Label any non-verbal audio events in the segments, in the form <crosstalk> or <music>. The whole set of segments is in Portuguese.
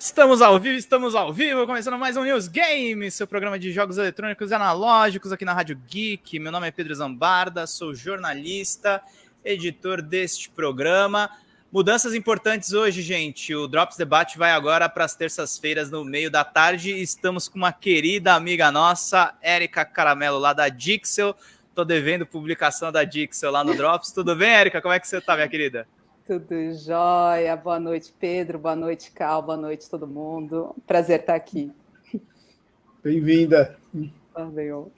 Estamos ao vivo, estamos ao vivo, começando mais um News Game, seu programa de jogos eletrônicos e analógicos aqui na Rádio Geek. Meu nome é Pedro Zambarda, sou jornalista, editor deste programa. Mudanças importantes hoje, gente. O Drops Debate vai agora para as terças-feiras no meio da tarde. Estamos com uma querida amiga nossa, Érica Caramelo, lá da Dixel. Tô devendo publicação da Dixel lá no Drops. Tudo bem, Érica? Como é que você tá, minha querida? Tudo jóia. Boa noite, Pedro. Boa noite, Cal. Boa noite, todo mundo. Prazer estar aqui. Bem-vinda. Valeu.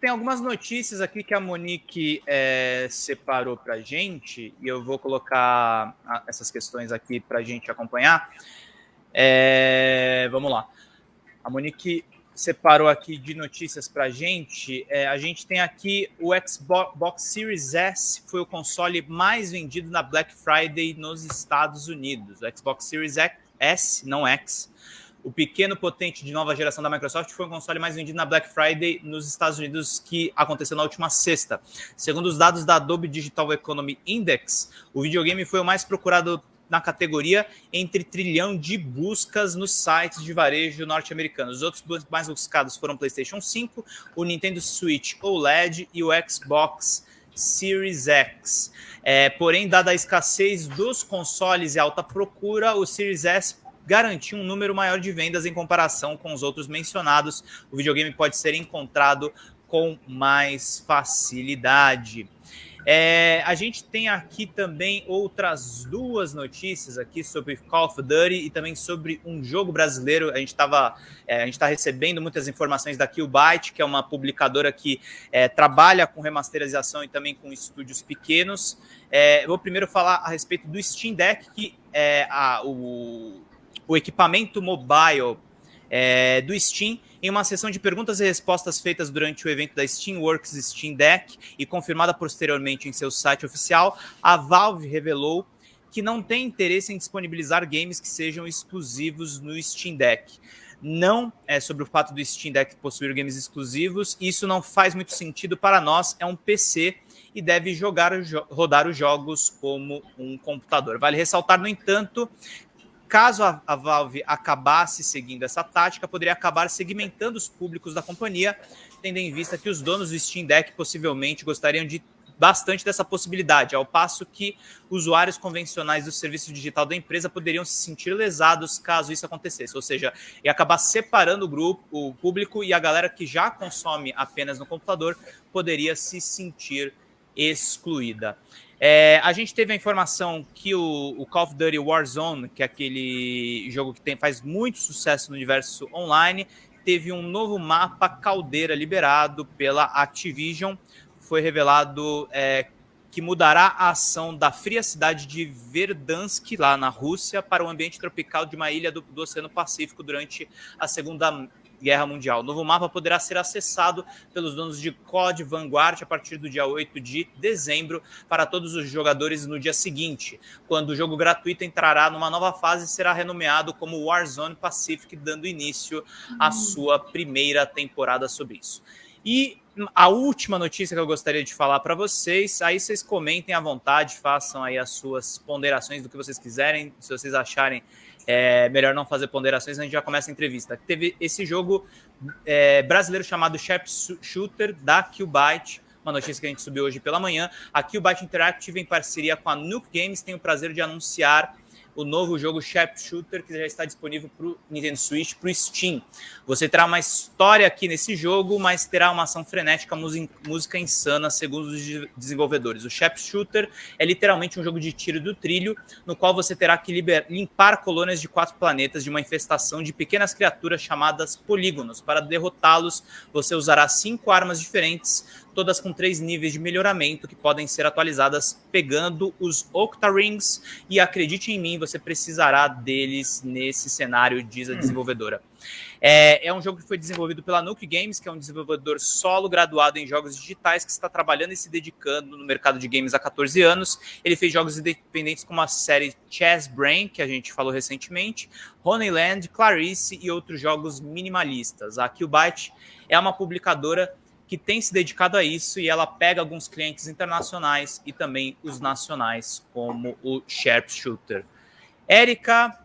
Tem algumas notícias aqui que a Monique é, separou para gente e eu vou colocar essas questões aqui para a gente acompanhar. É, vamos lá. A Monique separou aqui de notícias para gente. É, a gente tem aqui o Xbox Series S, foi o console mais vendido na Black Friday nos Estados Unidos. O Xbox Series S, não X, o pequeno potente de nova geração da Microsoft foi o console mais vendido na Black Friday nos Estados Unidos, que aconteceu na última sexta. Segundo os dados da Adobe Digital Economy Index, o videogame foi o mais procurado na categoria entre trilhão de buscas nos sites de varejo norte-americanos. Os outros mais buscados foram o PlayStation 5, o Nintendo Switch OLED e o Xbox Series X. É, porém, dada a escassez dos consoles e alta procura, o Series S garantiu um número maior de vendas em comparação com os outros mencionados. O videogame pode ser encontrado com mais facilidade. É, a gente tem aqui também outras duas notícias aqui sobre Call of Duty e também sobre um jogo brasileiro. A gente estava, é, a gente está recebendo muitas informações da Killbyte, que é uma publicadora que é, trabalha com remasterização e também com estúdios pequenos. É, vou primeiro falar a respeito do Steam Deck, que é a, o, o equipamento mobile é, do Steam em uma sessão de perguntas e respostas feitas durante o evento da Steamworks Steam Deck e confirmada posteriormente em seu site oficial, a Valve revelou que não tem interesse em disponibilizar games que sejam exclusivos no Steam Deck. Não é sobre o fato do Steam Deck possuir games exclusivos, isso não faz muito sentido para nós, é um PC e deve jogar, rodar os jogos como um computador. Vale ressaltar, no entanto, Caso a, a, Valve acabasse seguindo essa tática, poderia acabar segmentando os públicos da companhia, tendo em vista que os donos do Steam Deck possivelmente gostariam de bastante dessa possibilidade, ao passo que usuários convencionais do serviço digital da empresa poderiam se sentir lesados caso isso acontecesse, ou seja, ia acabar separando o grupo, o público e a galera que já consome apenas no computador poderia se sentir excluída. É, a gente teve a informação que o, o, Call of Duty Warzone, que é aquele jogo que tem, faz muito sucesso no universo online, teve um novo mapa caldeira liberado pela Activision. Foi revelado é, que mudará a ação da fria cidade de Verdansk, lá na Rússia, para o ambiente tropical de uma ilha do, do Oceano Pacífico durante a Segunda Guerra Mundial. O novo mapa poderá ser acessado pelos donos de COD Vanguard a partir do dia 8 de dezembro para todos os jogadores no dia seguinte, quando o jogo gratuito entrará numa nova fase e será renomeado como Warzone Pacific, dando início à sua primeira temporada sobre isso. E a última notícia que eu gostaria de falar para vocês, aí vocês comentem à vontade, façam aí as suas ponderações do que vocês quiserem, se vocês acharem é melhor não fazer ponderações, a gente já começa a entrevista. Teve esse jogo é, brasileiro chamado Sharp Shooter da Qbyte, uma notícia que a gente subiu hoje pela manhã. A Qbyte Interactive, em parceria com a Nuke Games, tem o prazer de anunciar o novo jogo Sharp Shooter, que já está disponível para o Nintendo Switch, para o Steam. Você terá uma história aqui nesse jogo, mas terá uma ação frenética, música insana, segundo os desenvolvedores. O Sharp Shooter é literalmente um jogo de tiro do trilho, no qual você terá que limpar colônias de quatro planetas de uma infestação de pequenas criaturas chamadas polígonos. Para derrotá-los, você usará cinco armas diferentes, todas com três níveis de melhoramento que podem ser atualizadas pegando os Octarings e acredite em mim, você precisará deles nesse cenário, diz a hum. desenvolvedora. É, é, um jogo que foi desenvolvido pela Nuke Games, que é um desenvolvedor solo graduado em jogos digitais que está trabalhando e se dedicando no mercado de games há 14 anos. Ele fez jogos independentes como a série Chess Brain, que a gente falou recentemente, Honeyland, Clarice e outros jogos minimalistas. A Qbyte é uma publicadora que tem se dedicado a isso e ela pega alguns clientes internacionais e também os nacionais, como o Sharpshooter. Érica,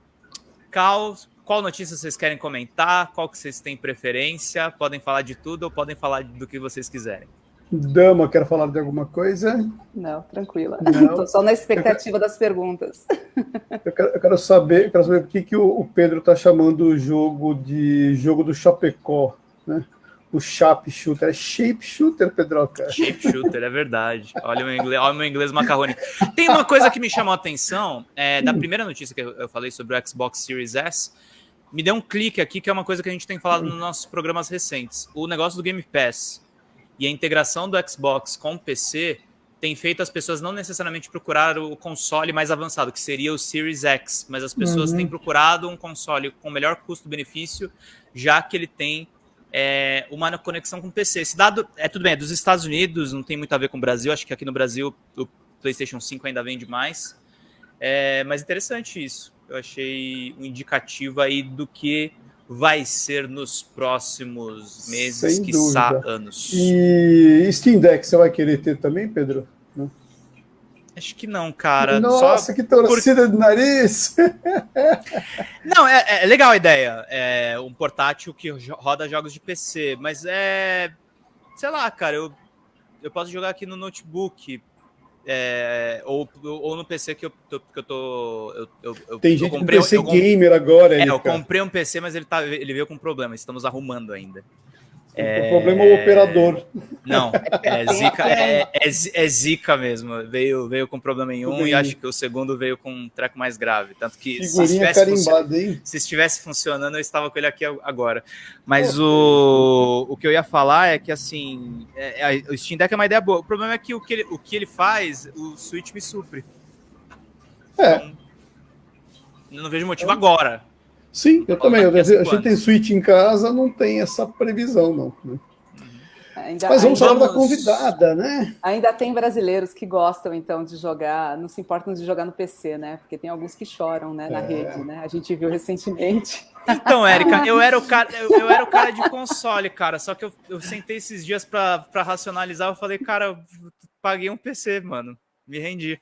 Cal, qual notícia vocês querem comentar, qual que vocês têm preferência, podem falar de tudo ou podem falar do que vocês quiserem. Dama, quer falar de alguma coisa? Não, tranquila. Estou <laughs> só na expectativa das perguntas. <laughs> Eu quero, eu quero, saber, eu quero saber por que, que o, Pedro está chamando o jogo de jogo do Chapecó, né? O Shape Shooter. É Shape Shooter, Pedroca? Shape Shooter, é verdade. Olha o meu inglês, olha o meu inglês macarrônico. Tem uma coisa que me chamou a atenção, é, da primeira notícia que eu falei sobre o Xbox Series S, me deu um clique aqui, que é uma coisa que a gente tem falado nos nossos programas recentes. O negócio do Game Pass e a integração do Xbox com o PC tem feito as pessoas não necessariamente procurar o console mais avançado, que seria o Series X, mas as pessoas uhum. têm procurado um console com melhor custo-benefício, já que ele tem é, uma conexão com o PC. Esse dado é tudo bem, é dos Estados Unidos, não tem muito a ver com o Brasil, acho que aqui no Brasil o PlayStation 5 ainda vende mais. É, mas interessante isso. Eu achei um indicativo aí do que vai ser nos próximos meses, Sem quiçá dúvida. anos. E Steam Deck você vai querer ter também, Pedro? Acho que não, cara. Nossa, Só que torcida por... de nariz! <laughs> não, é, é, legal a ideia. É um portátil que roda jogos de PC, mas é. Sei lá, cara, eu, eu posso jogar aqui no notebook. É, ou, ou no PC que eu, que eu tô. Eu, eu, Tem gente comprei, com PC eu, gamer agora. É, eu comprei um PC, mas ele, tá, ele veio com problema. Estamos arrumando ainda. É... O problema é o operador. Não, é <laughs> zica, é, é, é, zica mesmo. Veio, veio com problema em um e acho que o segundo veio com um treco mais grave. Tanto que se estivesse, se estivesse, funcionando, eu estava com ele aqui agora. Mas o, o que eu ia falar é que assim, é, é, o Steam Deck é uma ideia boa. O problema é que o que ele, o que ele faz, o Switch me supre. É. Então, não vejo motivo agora. Sim, eu também. A gente tem Switch em casa, não tem essa previsão, não. Né? Ainda, Mas vamos falar da convidada, né? Ainda tem brasileiros que gostam, então, de jogar, não se importam de jogar no PC, né? Porque tem alguns que choram né, na é. rede, né? A gente viu recentemente. Então, Érica, eu era o cara, eu, eu, era o cara de console, cara. Só que eu, eu sentei esses dias para racionalizar, eu falei, cara, eu paguei um PC, mano. Me rendi.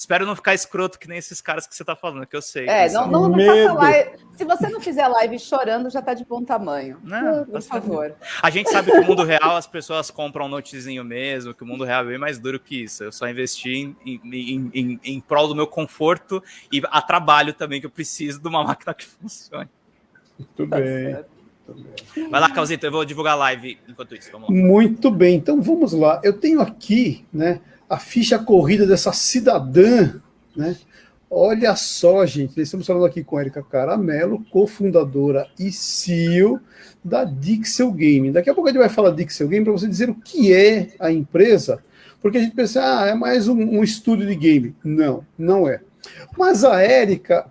Espero não ficar escroto que nem esses caras que você está falando, que eu sei. É, não, não, não faça live. Se você não fizer live chorando, já está de bom tamanho. Não, por favor. A gente sabe que no mundo real as pessoas compram um notezinho mesmo, que o mundo real é bem mais duro que isso. Eu só investi em, em, em, em prol do meu conforto e a trabalho também, que eu preciso de uma <laughs> máquina que funcione. Muito tá bem. Vai lá, Calzito, eu vou divulgar a live enquanto isso. Muito bem, então vamos lá. Eu tenho aqui, né? A ficha corrida dessa cidadã, né? Olha só, gente, estamos falando aqui com a Erika Caramelo, cofundadora e CEO da Dixel Game. Daqui a pouco a gente vai falar Dixel Game para você dizer o que é a empresa, porque a gente pensa, ah, é mais um, um estúdio de game. Não, não é. Mas a Érica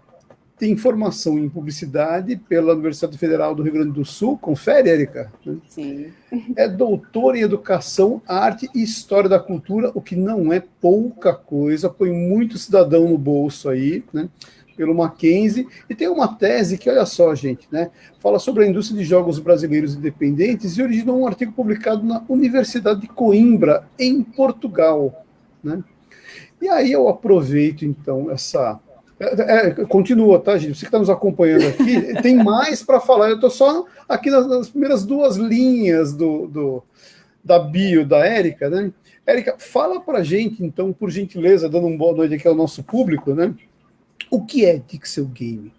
tem formação em publicidade pela Universidade Federal do Rio Grande do Sul. Confere, Érica? Sim. É doutora em Educação, Arte e História da Cultura, o que não é pouca coisa, põe muito cidadão no bolso aí, né? Pelo Mackenzie, e tem uma tese que, olha só, gente, né? Fala sobre a indústria de jogos brasileiros independentes e originou um artigo publicado na Universidade de Coimbra, em Portugal, né? E aí eu aproveito, então, essa é, é, continua, tá, gente? Você que está nos acompanhando aqui, <laughs> tem mais para falar. Eu estou só aqui nas, nas, primeiras duas linhas do, do da bio da Érica, né? Érica, fala para gente, então, por gentileza, dando uma boa noite aqui ao nosso público, né? O que é Dixel Game?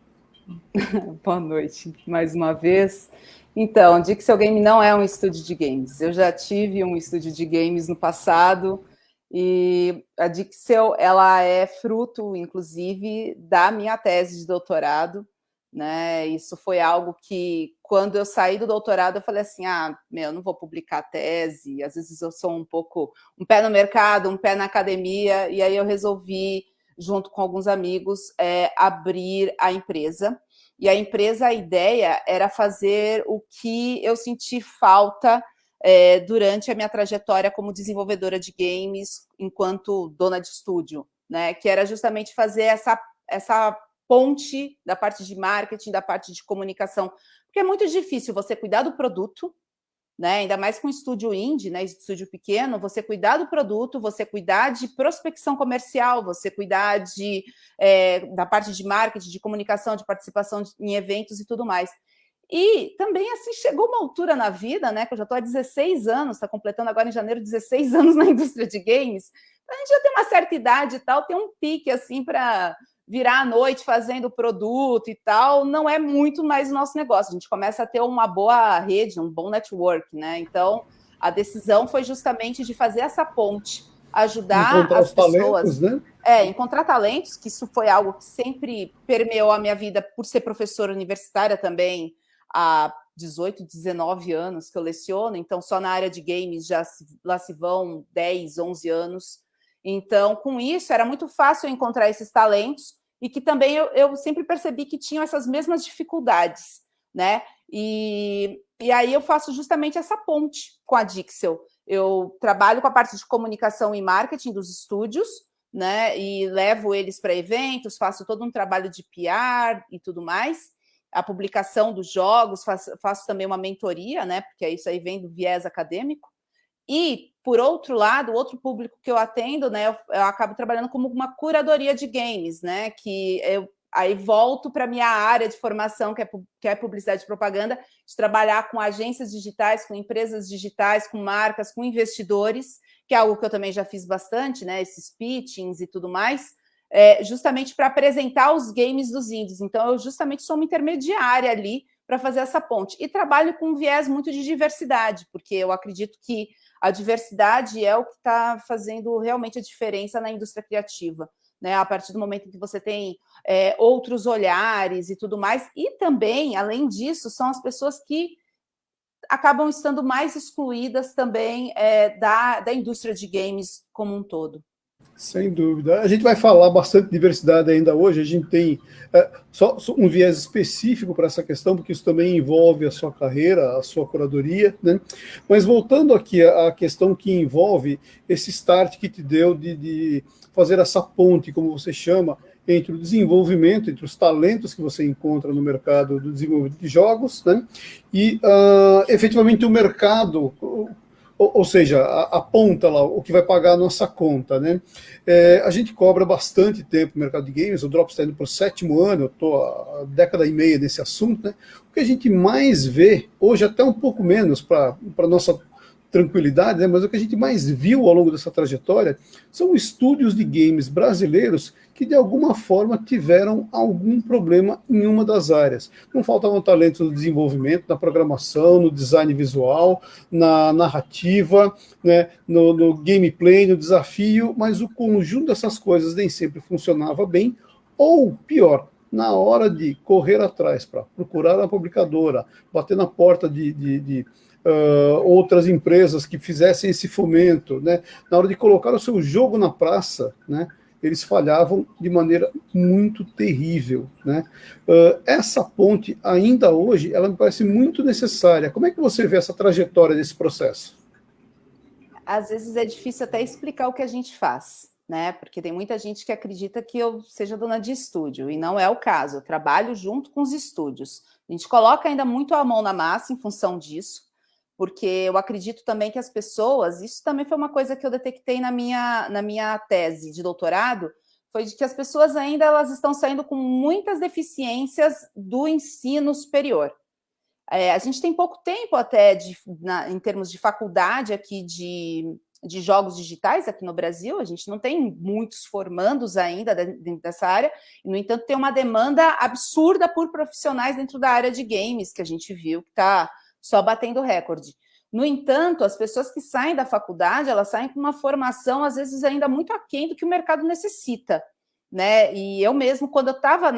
<laughs> boa noite, mais uma vez. Então, Dixel Game não é um estúdio de games. Eu já tive um estúdio de games no passado, e a Dixel, ela é fruto, inclusive, da minha tese de doutorado, né? Isso foi algo que, quando eu saí do doutorado, eu falei assim, ah, meu, não vou publicar tese, às vezes eu sou um pouco, um pé no mercado, um pé na academia, e aí eu resolvi, junto com alguns amigos, é, abrir a empresa, e a empresa, a ideia era fazer o que eu senti falta é, durante a minha trajetória como desenvolvedora de games, enquanto dona de estúdio, né? Que era justamente fazer essa, essa ponte da parte de marketing, da parte de comunicação, porque é muito difícil você cuidar do produto, né? Ainda mais com estúdio indie, né? Estúdio pequeno, você cuidar do produto, você cuidar de prospecção comercial, você cuidar de, é, da parte de marketing, de comunicação, de participação em eventos e tudo mais. E também, assim, chegou uma altura na vida, né? Que eu já estou há 16 anos, está completando agora em janeiro 16 <laughs> anos na indústria de games. A gente já tem uma certa idade e tal, tem um pique, assim, para virar à noite fazendo produto e tal, não é muito mais o nosso negócio. A gente começa a ter uma boa rede, um bom network, né? Então, a decisão foi justamente de fazer essa ponte, ajudar encontrar as pessoas, talentos, né? É, encontrar talentos, que isso foi algo que sempre permeou a minha vida por ser professora universitária também há 18, 19 anos que eu leciono, então só na área de games já se, lá se vão 10, 11 anos. Então, com isso, era muito fácil encontrar esses talentos e que também eu, eu sempre percebi que tinham essas mesmas dificuldades, né? E, e aí eu faço justamente essa ponte com a Dixel. Eu trabalho com a parte de comunicação e marketing dos estúdios, né? E levo eles para eventos, faço todo um trabalho de PR e tudo mais. A publicação dos jogos, faço, faço também uma mentoria, né? Porque isso aí vem do viés acadêmico. E, por outro lado, outro público que eu atendo, né, eu, eu acabo trabalhando como uma curadoria de games, né, que eu aí volto para a minha área de formação, que é, que é publicidade e propaganda, de trabalhar com agências digitais, com empresas digitais, com marcas, com investidores, que é algo que eu também já fiz bastante, né, esses pitchings e tudo mais, é, justamente para apresentar os games dos índios. Então, eu justamente sou uma intermediária ali para fazer essa ponte. E trabalho com um viés muito de diversidade, porque eu acredito que a diversidade é o que está fazendo realmente a diferença na indústria criativa. Né, a partir do momento em que você tem é, outros olhares e tudo mais, e também, além disso, são as pessoas que acabam estando mais excluídas também é, da, da indústria de games como um todo. Sem dúvida. A gente vai falar bastante de diversidade ainda hoje. A gente tem é, só, só, um viés específico para essa questão, porque isso também envolve a sua carreira, a sua curadoria. Né? Mas voltando aqui à questão que envolve esse start que te deu de, de fazer essa ponte, como você chama, entre o desenvolvimento, entre os talentos que você encontra no mercado do desenvolvimento de jogos, né? e uh, efetivamente o mercado ou, ou seja, aponta lá o que vai pagar a nossa conta. Né? É, a gente cobra bastante tempo no mercado de games, o Drops está indo para o sétimo ano, eu estou há década e meia nesse assunto. Né? O que a gente mais vê, hoje até um pouco menos para a nossa tranquilidade, né? mas o que a gente mais viu ao longo dessa trajetória são estúdios de games brasileiros que de alguma forma tiveram algum problema em uma das áreas. Não faltavam talentos no desenvolvimento, na programação, no design visual, na narrativa, né? no, no gameplay, no desafio, mas o conjunto dessas coisas nem sempre funcionava bem, ou pior, na hora de correr atrás para procurar a publicadora, bater na porta de, de, de uh, outras empresas que fizessem esse fomento, né? na hora de colocar o seu jogo na praça, né? eles falhavam de maneira muito terrível. Né? Uh, essa ponte, ainda hoje, ela me parece muito necessária. Como é que você vê essa trajetória desse processo? Às vezes é difícil até explicar o que a gente faz, né? Porque tem muita gente que acredita que eu seja dona de estúdio, e não é o caso. Eu trabalho junto com os estúdios. A gente coloca ainda muito a mão na massa em função disso, porque eu acredito também que as pessoas, isso também foi uma coisa que eu detectei na minha, na minha tese de doutorado, foi de que as pessoas ainda elas estão saindo com muitas deficiências do ensino superior. É, a gente tem pouco tempo até de, na, em termos de faculdade aqui de, de jogos digitais aqui no Brasil, a gente não tem muitos formandos ainda dentro dessa área, e, no entanto, tem uma demanda absurda por profissionais dentro da área de games, que a gente viu que está só batendo recorde. No entanto, as pessoas que saem da faculdade, elas saem com uma formação, às vezes, ainda muito aquém do que o mercado necessita. Né? E eu mesmo, quando eu estava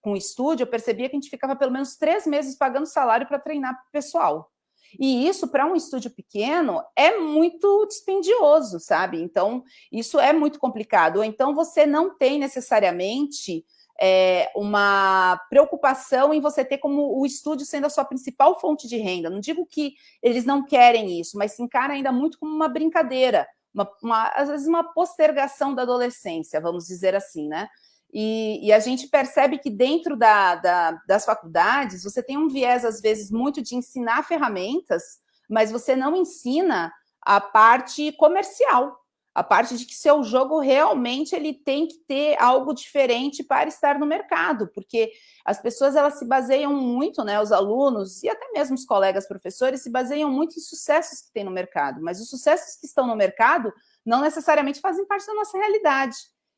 com o estúdio, eu percebia que a gente ficava pelo menos três meses pagando salário para treinar pessoal. E isso, para um estúdio pequeno, é muito dispendioso, sabe? Então, isso é muito complicado. Ou então, você não tem necessariamente é, uma preocupação em você ter como o estúdio sendo a sua principal fonte de renda. Não digo que eles não querem isso, mas se encara ainda muito como uma brincadeira, uma, uma, às vezes uma postergação da adolescência, vamos dizer assim, né? E, e a gente percebe que dentro da, da, das faculdades você tem um viés, às vezes, muito de ensinar ferramentas, mas você não ensina a parte comercial, a parte de que seu jogo realmente ele tem que ter algo diferente para estar no mercado, porque as pessoas elas se baseiam muito, né, os alunos e até mesmo os colegas professores se baseiam muito em sucessos que tem no mercado, mas os sucessos que estão no mercado não necessariamente fazem parte da nossa realidade.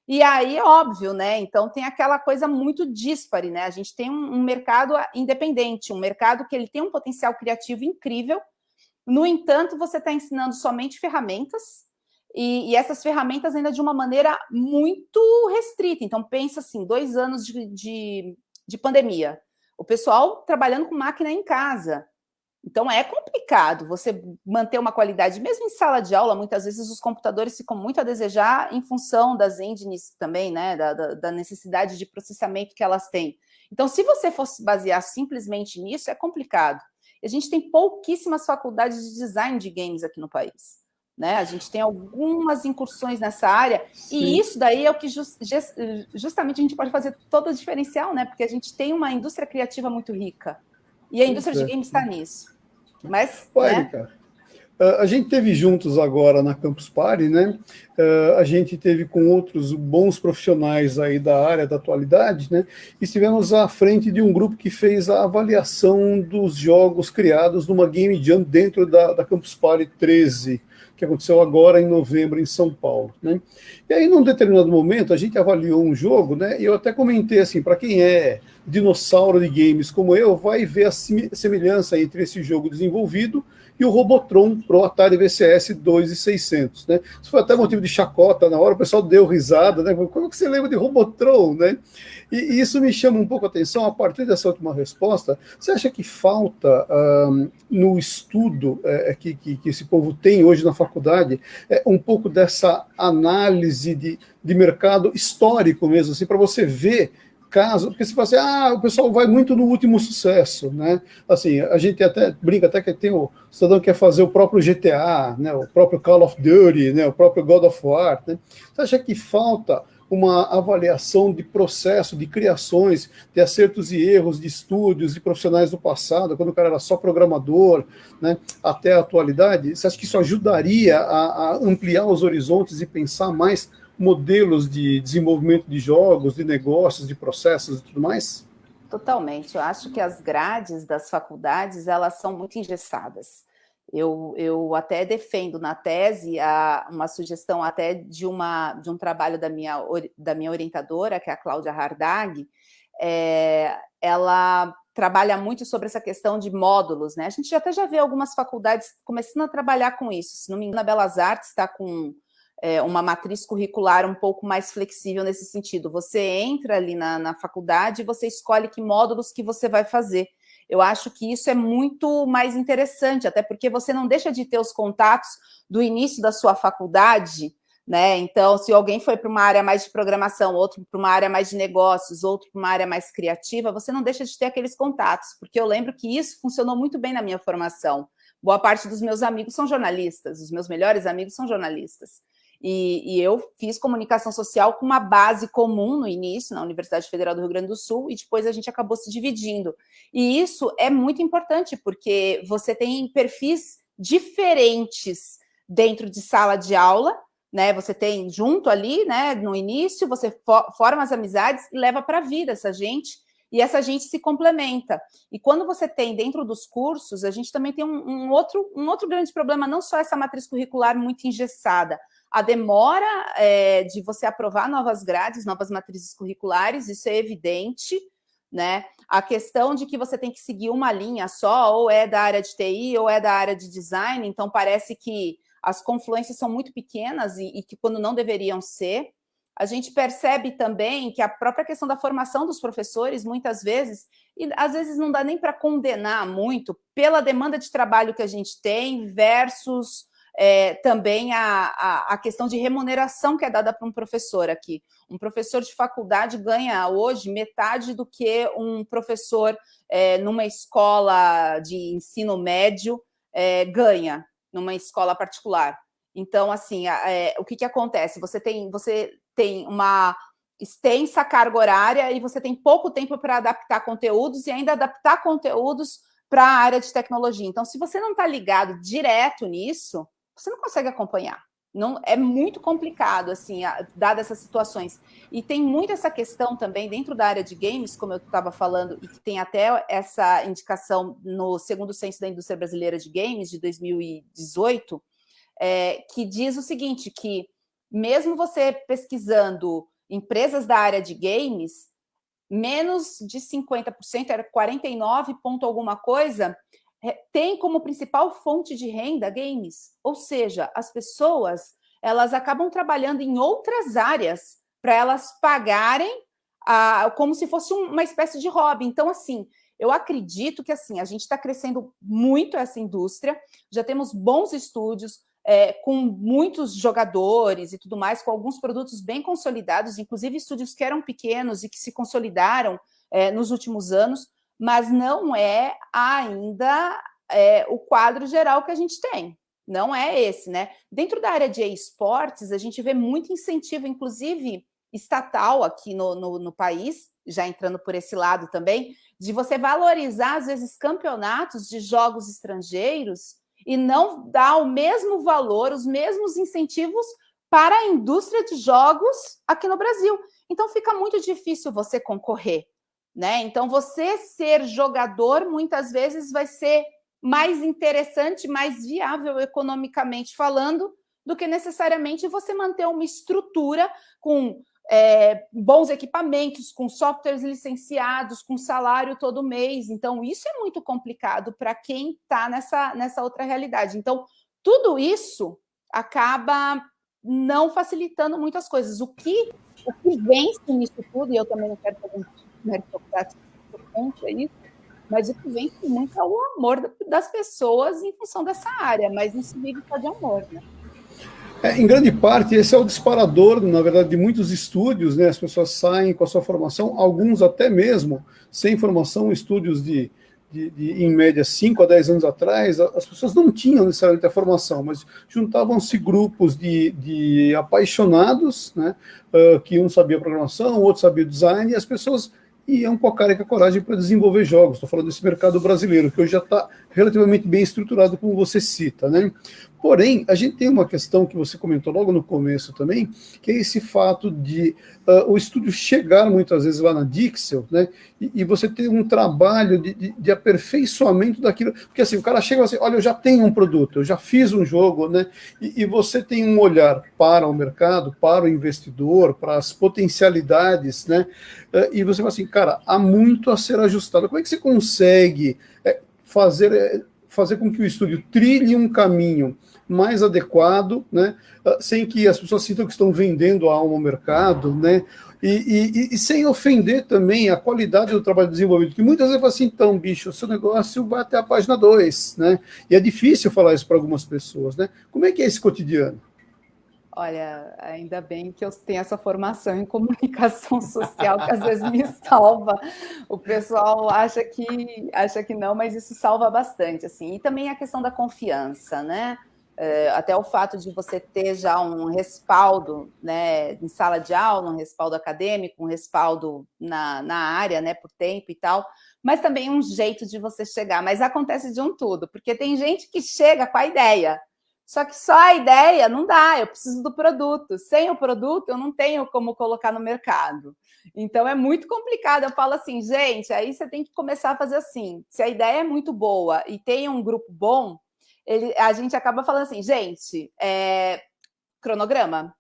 E aí, óbvio, né? Então tem aquela coisa muito díspare, né? A gente tem um, um mercado independente, um mercado que ele tem um potencial criativo incrível. No entanto, você está ensinando somente ferramentas, e, e, essas ferramentas ainda de uma maneira muito restrita. Então, pensa assim, dois anos de, de, de pandemia. O pessoal trabalhando com máquina em casa. Então, é complicado você manter uma qualidade, mesmo em sala de aula, muitas vezes os computadores ficam muito a desejar em função das engines também, né, da, da, da necessidade de processamento que elas têm. Então, se você fosse basear simplesmente nisso, é complicado. A gente tem pouquíssimas faculdades de design de games aqui no país. Né? A gente tem algumas incursões nessa área, Sim. e isso daí é o que just, justamente a gente pode fazer todo o diferencial, né? Porque a gente tem uma indústria criativa muito rica. E a indústria de games está nisso. Mas. Ué, né? cara. A gente teve juntos agora na Campus Party, né? A gente teve com outros bons profissionais aí da área da atualidade, né? E estivemos à frente de um grupo que fez a avaliação dos jogos criados numa Game Jam dentro da, da Campus Party 13 que aconteceu agora em novembro em São Paulo. Né? E aí, num determinado momento, a gente avaliou um jogo, né? E eu até comentei assim, para quem é dinossauro de games como eu, vai ver a semelhança entre esse jogo desenvolvido e o Robotron Pro Atari VCS 2600, né? Isso foi até motivo de chacota na hora, o pessoal deu risada, né? Como que você lembra de Robotron, né? E, e isso me chama um pouco a atenção, a partir dessa última resposta, você acha que falta um, no estudo é, que, que, que, esse povo tem hoje na faculdade é, um pouco dessa análise de, de mercado histórico mesmo, assim, para você ver caso, porque se fala assim, ah, o pessoal vai muito no último sucesso, né? Assim, a gente até brinca até que tem o, o cidadão que quer fazer o próprio GTA, né? O próprio Call of Duty, né? O próprio God of War, né? Você acha que falta uma avaliação de processo, de criações, de acertos e erros, de estúdios, de profissionais do passado, quando o cara era só programador, né, até a atualidade, você acha que isso ajudaria a, a ampliar os horizontes e pensar mais modelos de desenvolvimento de jogos, de negócios, de processos e tudo mais? Totalmente. Eu acho que as grades das faculdades elas são muito engessadas. Eu, eu até defendo na tese a, uma sugestão até de, uma, de um trabalho da minha, da minha orientadora, que é a Cláudia Hardag, é, ela trabalha muito sobre essa questão de módulos, né? A gente até já vê algumas faculdades começando a trabalhar com isso. Se não me engano, a Belas Artes está com é, uma matriz curricular um pouco mais flexível nesse sentido. Você entra ali na, na faculdade e você escolhe que módulos que você vai fazer. Eu acho que isso é muito mais interessante, até porque você não deixa de ter os contatos do início da sua faculdade, né? Então, se alguém foi para uma área mais de programação, outro para uma área mais de negócios, outro para uma área mais criativa, você não deixa de ter aqueles contatos, porque eu lembro que isso funcionou muito bem na minha formação. Boa parte dos meus amigos são jornalistas, os meus melhores amigos são jornalistas. E, e, eu fiz comunicação social com uma base comum no início, na Universidade Federal do Rio Grande do Sul, e depois a gente acabou se dividindo. E isso é muito importante, porque você tem perfis diferentes dentro de sala de aula, né? Você tem junto ali, né? No início, você forma as amizades e leva para a vida essa gente, e essa gente se complementa. E quando você tem dentro dos cursos, a gente também tem um, um outro, um outro grande problema, não só essa matriz curricular muito engessada, a demora é, de você aprovar novas grades, novas matrizes curriculares, isso é evidente, né? A questão de que você tem que seguir uma linha só, ou é da área de TI, ou é da área de design, então parece que as confluências são muito pequenas e, e que quando não deveriam ser. A gente percebe também que a própria questão da formação dos professores, muitas vezes, e às vezes não dá nem para condenar muito pela demanda de trabalho que a gente tem versus é, também a, a, a, questão de remuneração que é dada para um professor aqui. Um professor de faculdade ganha hoje metade do que um professor é, numa escola de ensino médio é, ganha, numa escola particular. Então, assim, é, o que, que acontece? Você tem, você tem uma extensa carga horária e você tem pouco tempo para adaptar conteúdos e ainda adaptar conteúdos para a área de tecnologia. Então, se você não está ligado direto nisso, você não consegue acompanhar. Não, é muito complicado, assim, dadas essas situações. E tem muito essa questão também dentro da área de games, como eu estava falando, e que tem até essa indicação no segundo censo da indústria brasileira de games, de 2018, é, que diz o seguinte, que mesmo você pesquisando empresas da área de games, menos de 50%, era 49 ponto alguma coisa, é, tem como principal fonte de renda games. Ou seja, as pessoas elas acabam trabalhando em outras áreas para elas pagarem a, como se fosse uma espécie de hobby. Então, assim, eu acredito que assim a gente está crescendo muito essa indústria, já temos bons estúdios, é, com muitos jogadores e tudo mais, com alguns produtos bem consolidados, inclusive estúdios que eram pequenos e que se consolidaram é, nos últimos anos, mas não é ainda é, o quadro geral que a gente tem. Não é esse, né? Dentro da área de esportes, a gente vê muito incentivo, inclusive estatal aqui no, no, no país, já entrando por esse lado também, de você valorizar, às vezes, campeonatos de jogos estrangeiros e não dar o mesmo valor, os mesmos incentivos para a indústria de jogos aqui no Brasil. Então fica muito difícil você concorrer. Né? Então, você ser jogador, muitas vezes, vai ser mais interessante, mais viável economicamente falando, do que necessariamente você manter uma estrutura com é, bons equipamentos, com softwares licenciados, com salário todo mês. Então, isso é muito complicado para quem está nessa, nessa outra realidade. Então, tudo isso acaba não facilitando muitas coisas. O que, o que vence nisso tudo, e eu também não quero fazer meritocrático contra isso, mas o que vence muito é o amor das pessoas em função dessa área, mas não se vive só de amor, né? É, em grande parte, esse é o disparador, na verdade, de muitos estúdios, né? As pessoas saem com a sua formação, alguns até mesmo sem formação, estúdios de, de, de, em média, 5 a 10 anos atrás, as pessoas não tinham necessariamente a formação, mas juntavam-se grupos de, de apaixonados, né? Uh, que um sabia programação, outro sabia design, e as pessoas iam com a cara e com a coragem para desenvolver jogos. Estou falando desse mercado brasileiro, que hoje já está relativamente bem estruturado, como você cita, né? Porém, a gente tem uma questão que você comentou logo no começo também, que é esse fato de uh, o estúdio chegar muitas vezes lá na Dixel, né, e, e você ter um trabalho de, de, de, aperfeiçoamento daquilo, porque assim, o cara chega assim, olha, eu já tenho um produto, eu já fiz um jogo, né, e, e você tem um olhar para o mercado, para o investidor, para as potencialidades, né, uh, e você fala assim, cara, há muito a ser ajustado. Como é que você consegue é, fazer... É, fazer com que o estúdio trilhe um caminho mais adequado, né, ah, sem que as pessoas sintam que estão vendendo a alma ao mercado, né, e, e, e, sem ofender também a qualidade do trabalho desenvolvido, que muitas vezes fala assim, então, bicho, o seu negócio vai até a página 2, né, e é difícil falar isso para algumas pessoas, né, como é que é esse cotidiano? Olha, ainda bem que eu tenho essa formação em comunicação social, que às vezes me salva. O pessoal acha que acha que não, mas isso salva bastante, assim. E também a questão da confiança, né? É, até o fato de você ter já um respaldo né, em sala de aula, um respaldo acadêmico, um respaldo na, na área, né, por tempo e tal, mas também um jeito de você chegar. Mas acontece de um tudo, porque tem gente que chega com a ideia, só que só a ideia não dá, eu preciso do produto. Sem o produto, eu não tenho como colocar no mercado. Então é muito complicado. Eu falo assim, gente, aí você tem que começar a fazer assim. Se a ideia é muito boa e tem um grupo bom, ele, a gente acaba falando assim, gente, é, cronograma,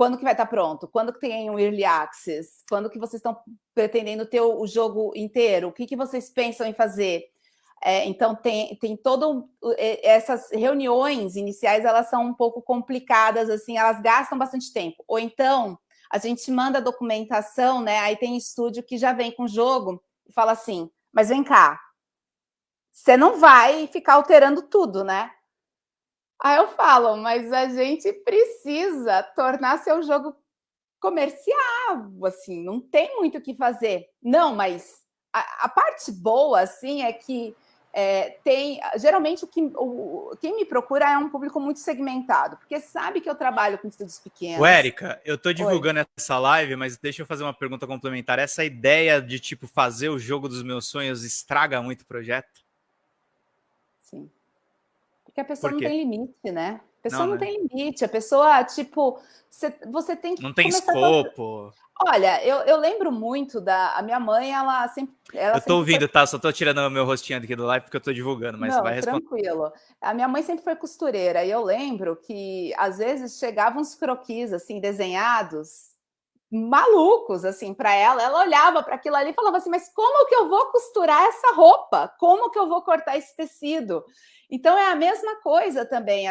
quando que vai estar pronto? Quando que tem um early access? Quando que vocês estão pretendendo ter o, jogo inteiro? O que, que vocês pensam em fazer? É, então tem, tem todo essas reuniões iniciais elas são um pouco complicadas assim, elas gastam bastante tempo. Ou então a gente manda documentação, né? Aí tem estúdio que já vem com o jogo e fala assim, mas vem cá, você não vai ficar alterando tudo, né? Aí eu falo, mas a gente precisa tornar seu jogo comercial, assim, não tem muito o que fazer. Não, mas a, a parte boa, assim, é que é, tem geralmente o que o, quem me procura é um público muito segmentado, porque sabe que eu trabalho com estudos pequenos. Érica, eu estou divulgando Oi. essa live, mas deixa eu fazer uma pergunta complementar. Essa ideia de tipo fazer o jogo dos meus sonhos estraga muito o projeto? Sim. Porque a pessoa Por não tem limite, né? A pessoa não, não né? tem limite. A pessoa, tipo, você, você tem que. Não tem escopo. Olha, eu, eu lembro muito da. A minha mãe, ela sempre. Ela eu tô ouvindo, foi... tá? Só tô tirando o meu rostinho aqui do live porque eu tô divulgando, mas Não, vai responder. Tranquilo. A minha mãe sempre foi costureira e eu lembro que às vezes chegavam uns croquis assim desenhados malucos assim para ela. Ela olhava para aquilo ali e falava assim: "Mas como que eu vou costurar essa roupa? Como que eu vou cortar esse tecido?" Então é a mesma coisa também.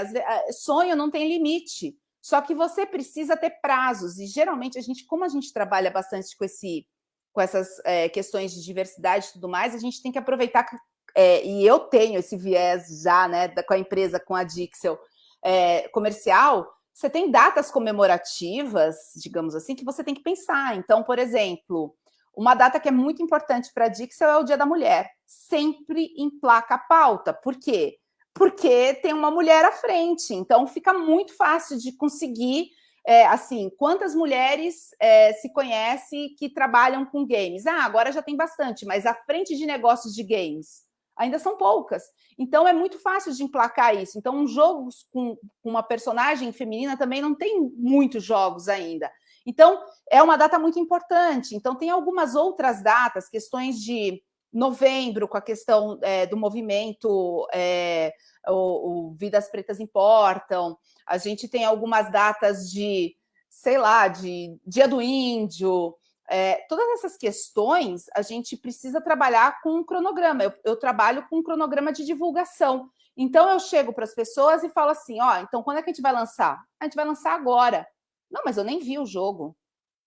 Sonho não tem limite. Só que você precisa ter prazos, e geralmente a gente, como a gente trabalha bastante com, esse, com essas é, questões de diversidade e tudo mais, a gente tem que aproveitar, é, e eu tenho esse viés já, né, com a empresa, com a Dixel é, comercial, você tem datas comemorativas, digamos assim, que você tem que pensar. Então, por exemplo, uma data que é muito importante para a Dixel é o Dia da Mulher. Sempre emplaca a pauta. Por quê? porque tem uma mulher à frente. Então, fica muito fácil de conseguir, é, assim, quantas mulheres é, se conhece que trabalham com games? Ah, agora já tem bastante, mas à frente de negócios de games ainda são poucas. Então, é muito fácil de emplacar isso. Então, um jogo com, com uma personagem feminina também não tem muitos jogos ainda. Então, é uma data muito importante. Então, tem algumas outras datas, questões de novembro, com a questão é, do movimento é, o, o Vidas Pretas Importam, a gente tem algumas datas de, sei lá, de Dia do Índio, é, todas essas questões a gente precisa trabalhar com um cronograma. Eu, eu trabalho com um cronograma de divulgação. Então eu chego para as pessoas e falo assim: ó, então quando é que a gente vai lançar? A gente vai lançar agora. Não, mas eu nem vi o jogo.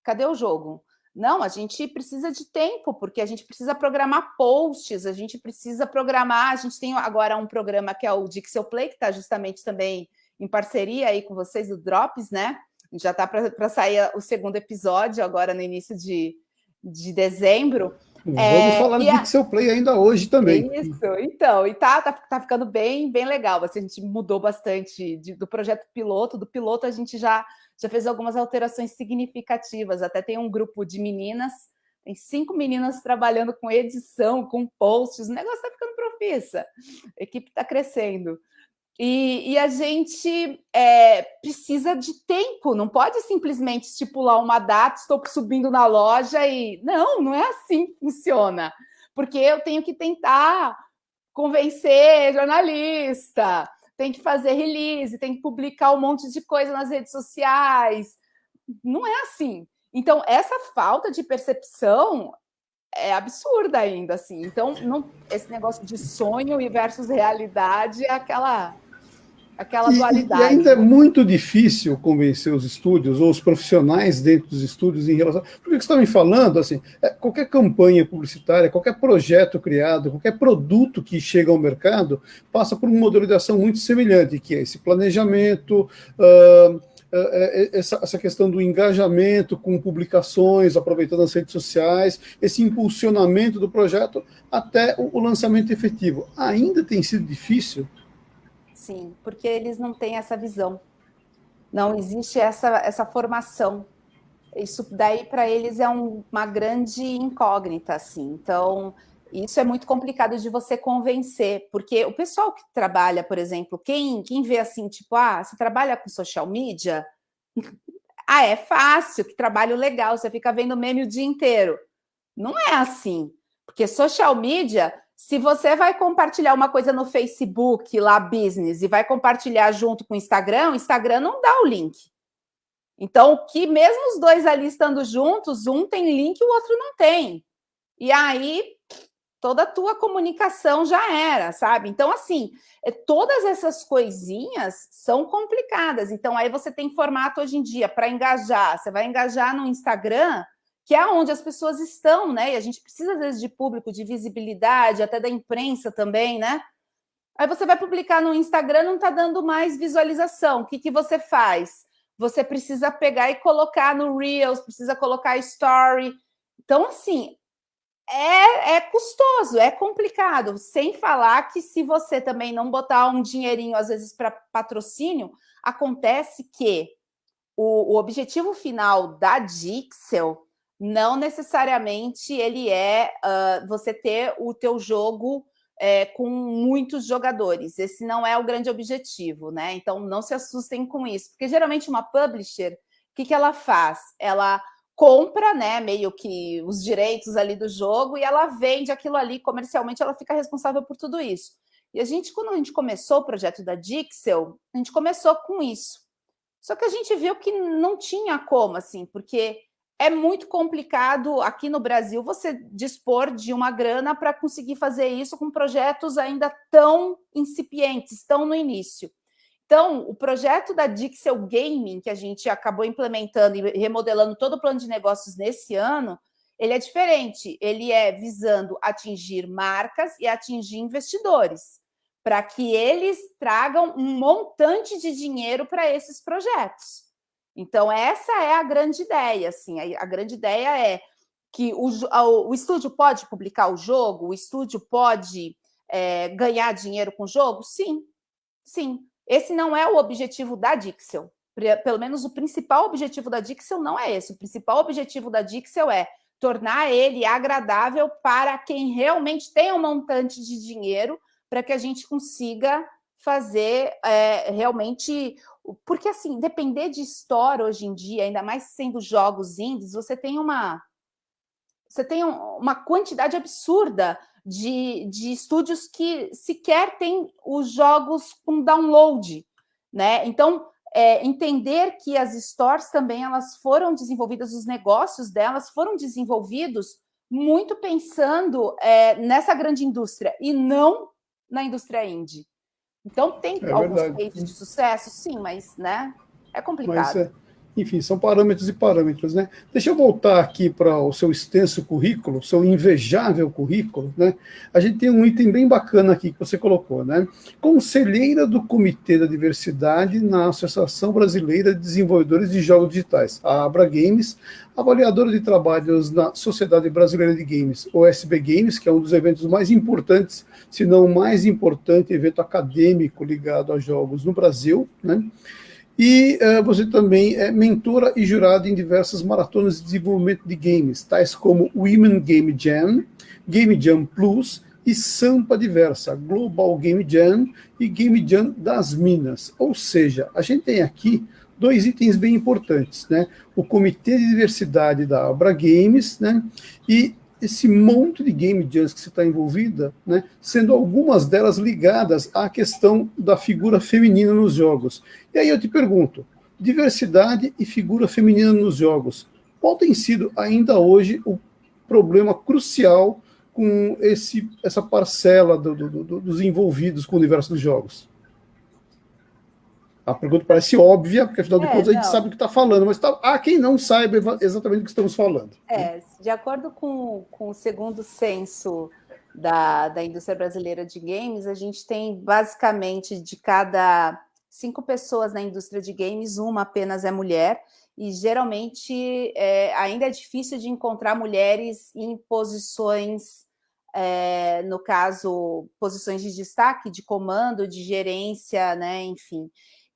Cadê o jogo? Não, a gente precisa de tempo, porque a gente precisa programar posts, a gente precisa programar. A gente tem agora um programa que é o Dixel Play, que está justamente também em parceria aí com vocês, o Drops, né? Já está para sair o segundo episódio agora no início de, de dezembro. Vamos é, falar do Pixel Play ainda hoje também. Isso, então, e tá, tá, tá ficando bem, bem legal. Assim, a gente mudou bastante de, do projeto piloto. Do piloto, a gente já, já fez algumas alterações significativas. Até tem um grupo de meninas, tem cinco meninas trabalhando com edição, com posts. O negócio tá ficando profissa. A equipe está crescendo. E, e, a gente é, precisa de tempo, não pode simplesmente estipular uma data, estou subindo na loja e. Não, não é assim que funciona. Porque eu tenho que tentar convencer jornalista, tem que fazer release, tem que publicar um monte de coisa nas redes sociais. Não é assim. Então, essa falta de percepção é absurda ainda, assim. Então, não, esse negócio de sonho e versus realidade é aquela aquela e, dualidade. E ainda é muito difícil convencer os estúdios ou os profissionais dentro dos estúdios em relação. Porque você está me falando, assim, é, qualquer campanha publicitária, qualquer projeto criado, qualquer produto que chega ao mercado passa por um modelo de ação muito semelhante, que é esse planejamento. Uh, essa, essa, questão do engajamento com publicações, aproveitando as redes sociais, esse impulsionamento do projeto até o, o lançamento efetivo. Ainda tem sido difícil Sim, porque eles não têm essa visão. Não existe essa, essa formação. Isso daí para eles é um, uma grande incógnita, assim. Então, isso é muito complicado de você convencer, porque o pessoal que trabalha, por exemplo, quem, quem vê assim, tipo, ah, você trabalha com social media? <laughs> ah, é fácil, que trabalho legal, você fica vendo meme o dia inteiro. Não é assim, porque social media se você vai compartilhar uma coisa no Facebook, lá, business, e vai compartilhar junto com o Instagram, o Instagram não dá o link. Então, que mesmo os dois ali estando juntos, um tem link e o outro não tem. E aí, toda a tua comunicação já era, sabe? Então, assim, é, todas essas coisinhas são complicadas. Então, aí você tem formato hoje em dia para engajar. Você vai engajar no Instagram, que é onde as pessoas estão, né? E a gente precisa, às vezes, de público, de visibilidade, até da imprensa também, né? Aí você vai publicar no Instagram, não está dando mais visualização. O que, que você faz? Você precisa pegar e colocar no Reels, precisa colocar story. Então, assim, é, é custoso, é complicado. Sem falar que se você também não botar um dinheirinho, às vezes, para patrocínio, acontece que o, o objetivo final da Dixel não necessariamente ele é uh, você ter o teu jogo é, com muitos jogadores. Esse não é o grande objetivo, né? Então não se assustem com isso, porque geralmente uma publisher, o que, que ela faz? Ela compra, né, meio que os direitos ali do jogo e ela vende aquilo ali comercialmente, ela fica responsável por tudo isso. E a gente, quando a gente começou o projeto da Dixel, a gente começou com isso. Só que a gente viu que não tinha como, assim, porque é muito complicado aqui no Brasil você dispor de uma grana para conseguir fazer isso com projetos ainda tão incipientes, tão no início. Então, o projeto da Dixel Gaming, que a gente acabou implementando e remodelando todo o plano de negócios nesse ano, ele é diferente. Ele é visando atingir marcas e atingir investidores, para que eles tragam um montante de dinheiro para esses projetos. Então, essa é a grande ideia. Assim, a, a grande ideia é que o, o, estúdio pode publicar o jogo, o estúdio pode é, ganhar dinheiro com o jogo? Sim, sim. Esse não é o objetivo da Dixel. Pelo menos o principal objetivo da Dixel não é esse. O principal objetivo da Dixel é tornar ele agradável para quem realmente tem um montante de dinheiro para que a gente consiga fazer é, realmente porque, assim, depender de store hoje em dia, ainda mais sendo jogos indies, você tem uma... Você tem uma quantidade absurda de, de estúdios que sequer têm os jogos com download, né? Então, é, entender que as stores também elas foram desenvolvidas, os negócios delas foram desenvolvidos muito pensando é, nessa grande indústria e não na indústria indie. Então, tem é alguns cases de sucesso, sim, mas né, é complicado. Mas, é, enfim, são parâmetros e parâmetros. Né? Deixa eu voltar aqui para o seu extenso currículo, seu invejável currículo. Né? A gente tem um item bem bacana aqui que você colocou. Né? Conselheira do Comitê da Diversidade na Associação Brasileira de Desenvolvedores de Jogos Digitais, a Abra Games, avaliadora de trabalhos na Sociedade Brasileira de Games, OSB Games, que é um dos eventos mais importantes, se não o mais importante evento acadêmico ligado a jogos no Brasil, né? E uh, você também é mentora e jurada em diversas maratonas de desenvolvimento de games, tais como Women Game Jam, Game Jam Plus e Sampa Diversa, Global Game Jam e Game Jam das Minas. Ou seja, a gente tem aqui dois itens bem importantes, né? O Comitê de Diversidade da Abra Games, né? E esse monte de game jams que você está envolvida, né, sendo algumas delas ligadas à questão da figura feminina nos jogos. E aí eu te pergunto, diversidade e figura feminina nos jogos, qual tem sido ainda hoje o problema crucial com esse, essa parcela do, do, do, dos envolvidos com o universo dos jogos? A pergunta parece óbvia, porque afinal de é, contas a gente sabe o que está falando, mas tá, há quem não saiba exatamente o que estamos falando. É, de acordo com, com o segundo censo da, da indústria brasileira de games, a gente tem basicamente de cada cinco pessoas na indústria de games, uma apenas é mulher, e geralmente é, ainda é difícil de encontrar mulheres em posições, é, no caso, posições de destaque, de comando, de gerência, né, enfim.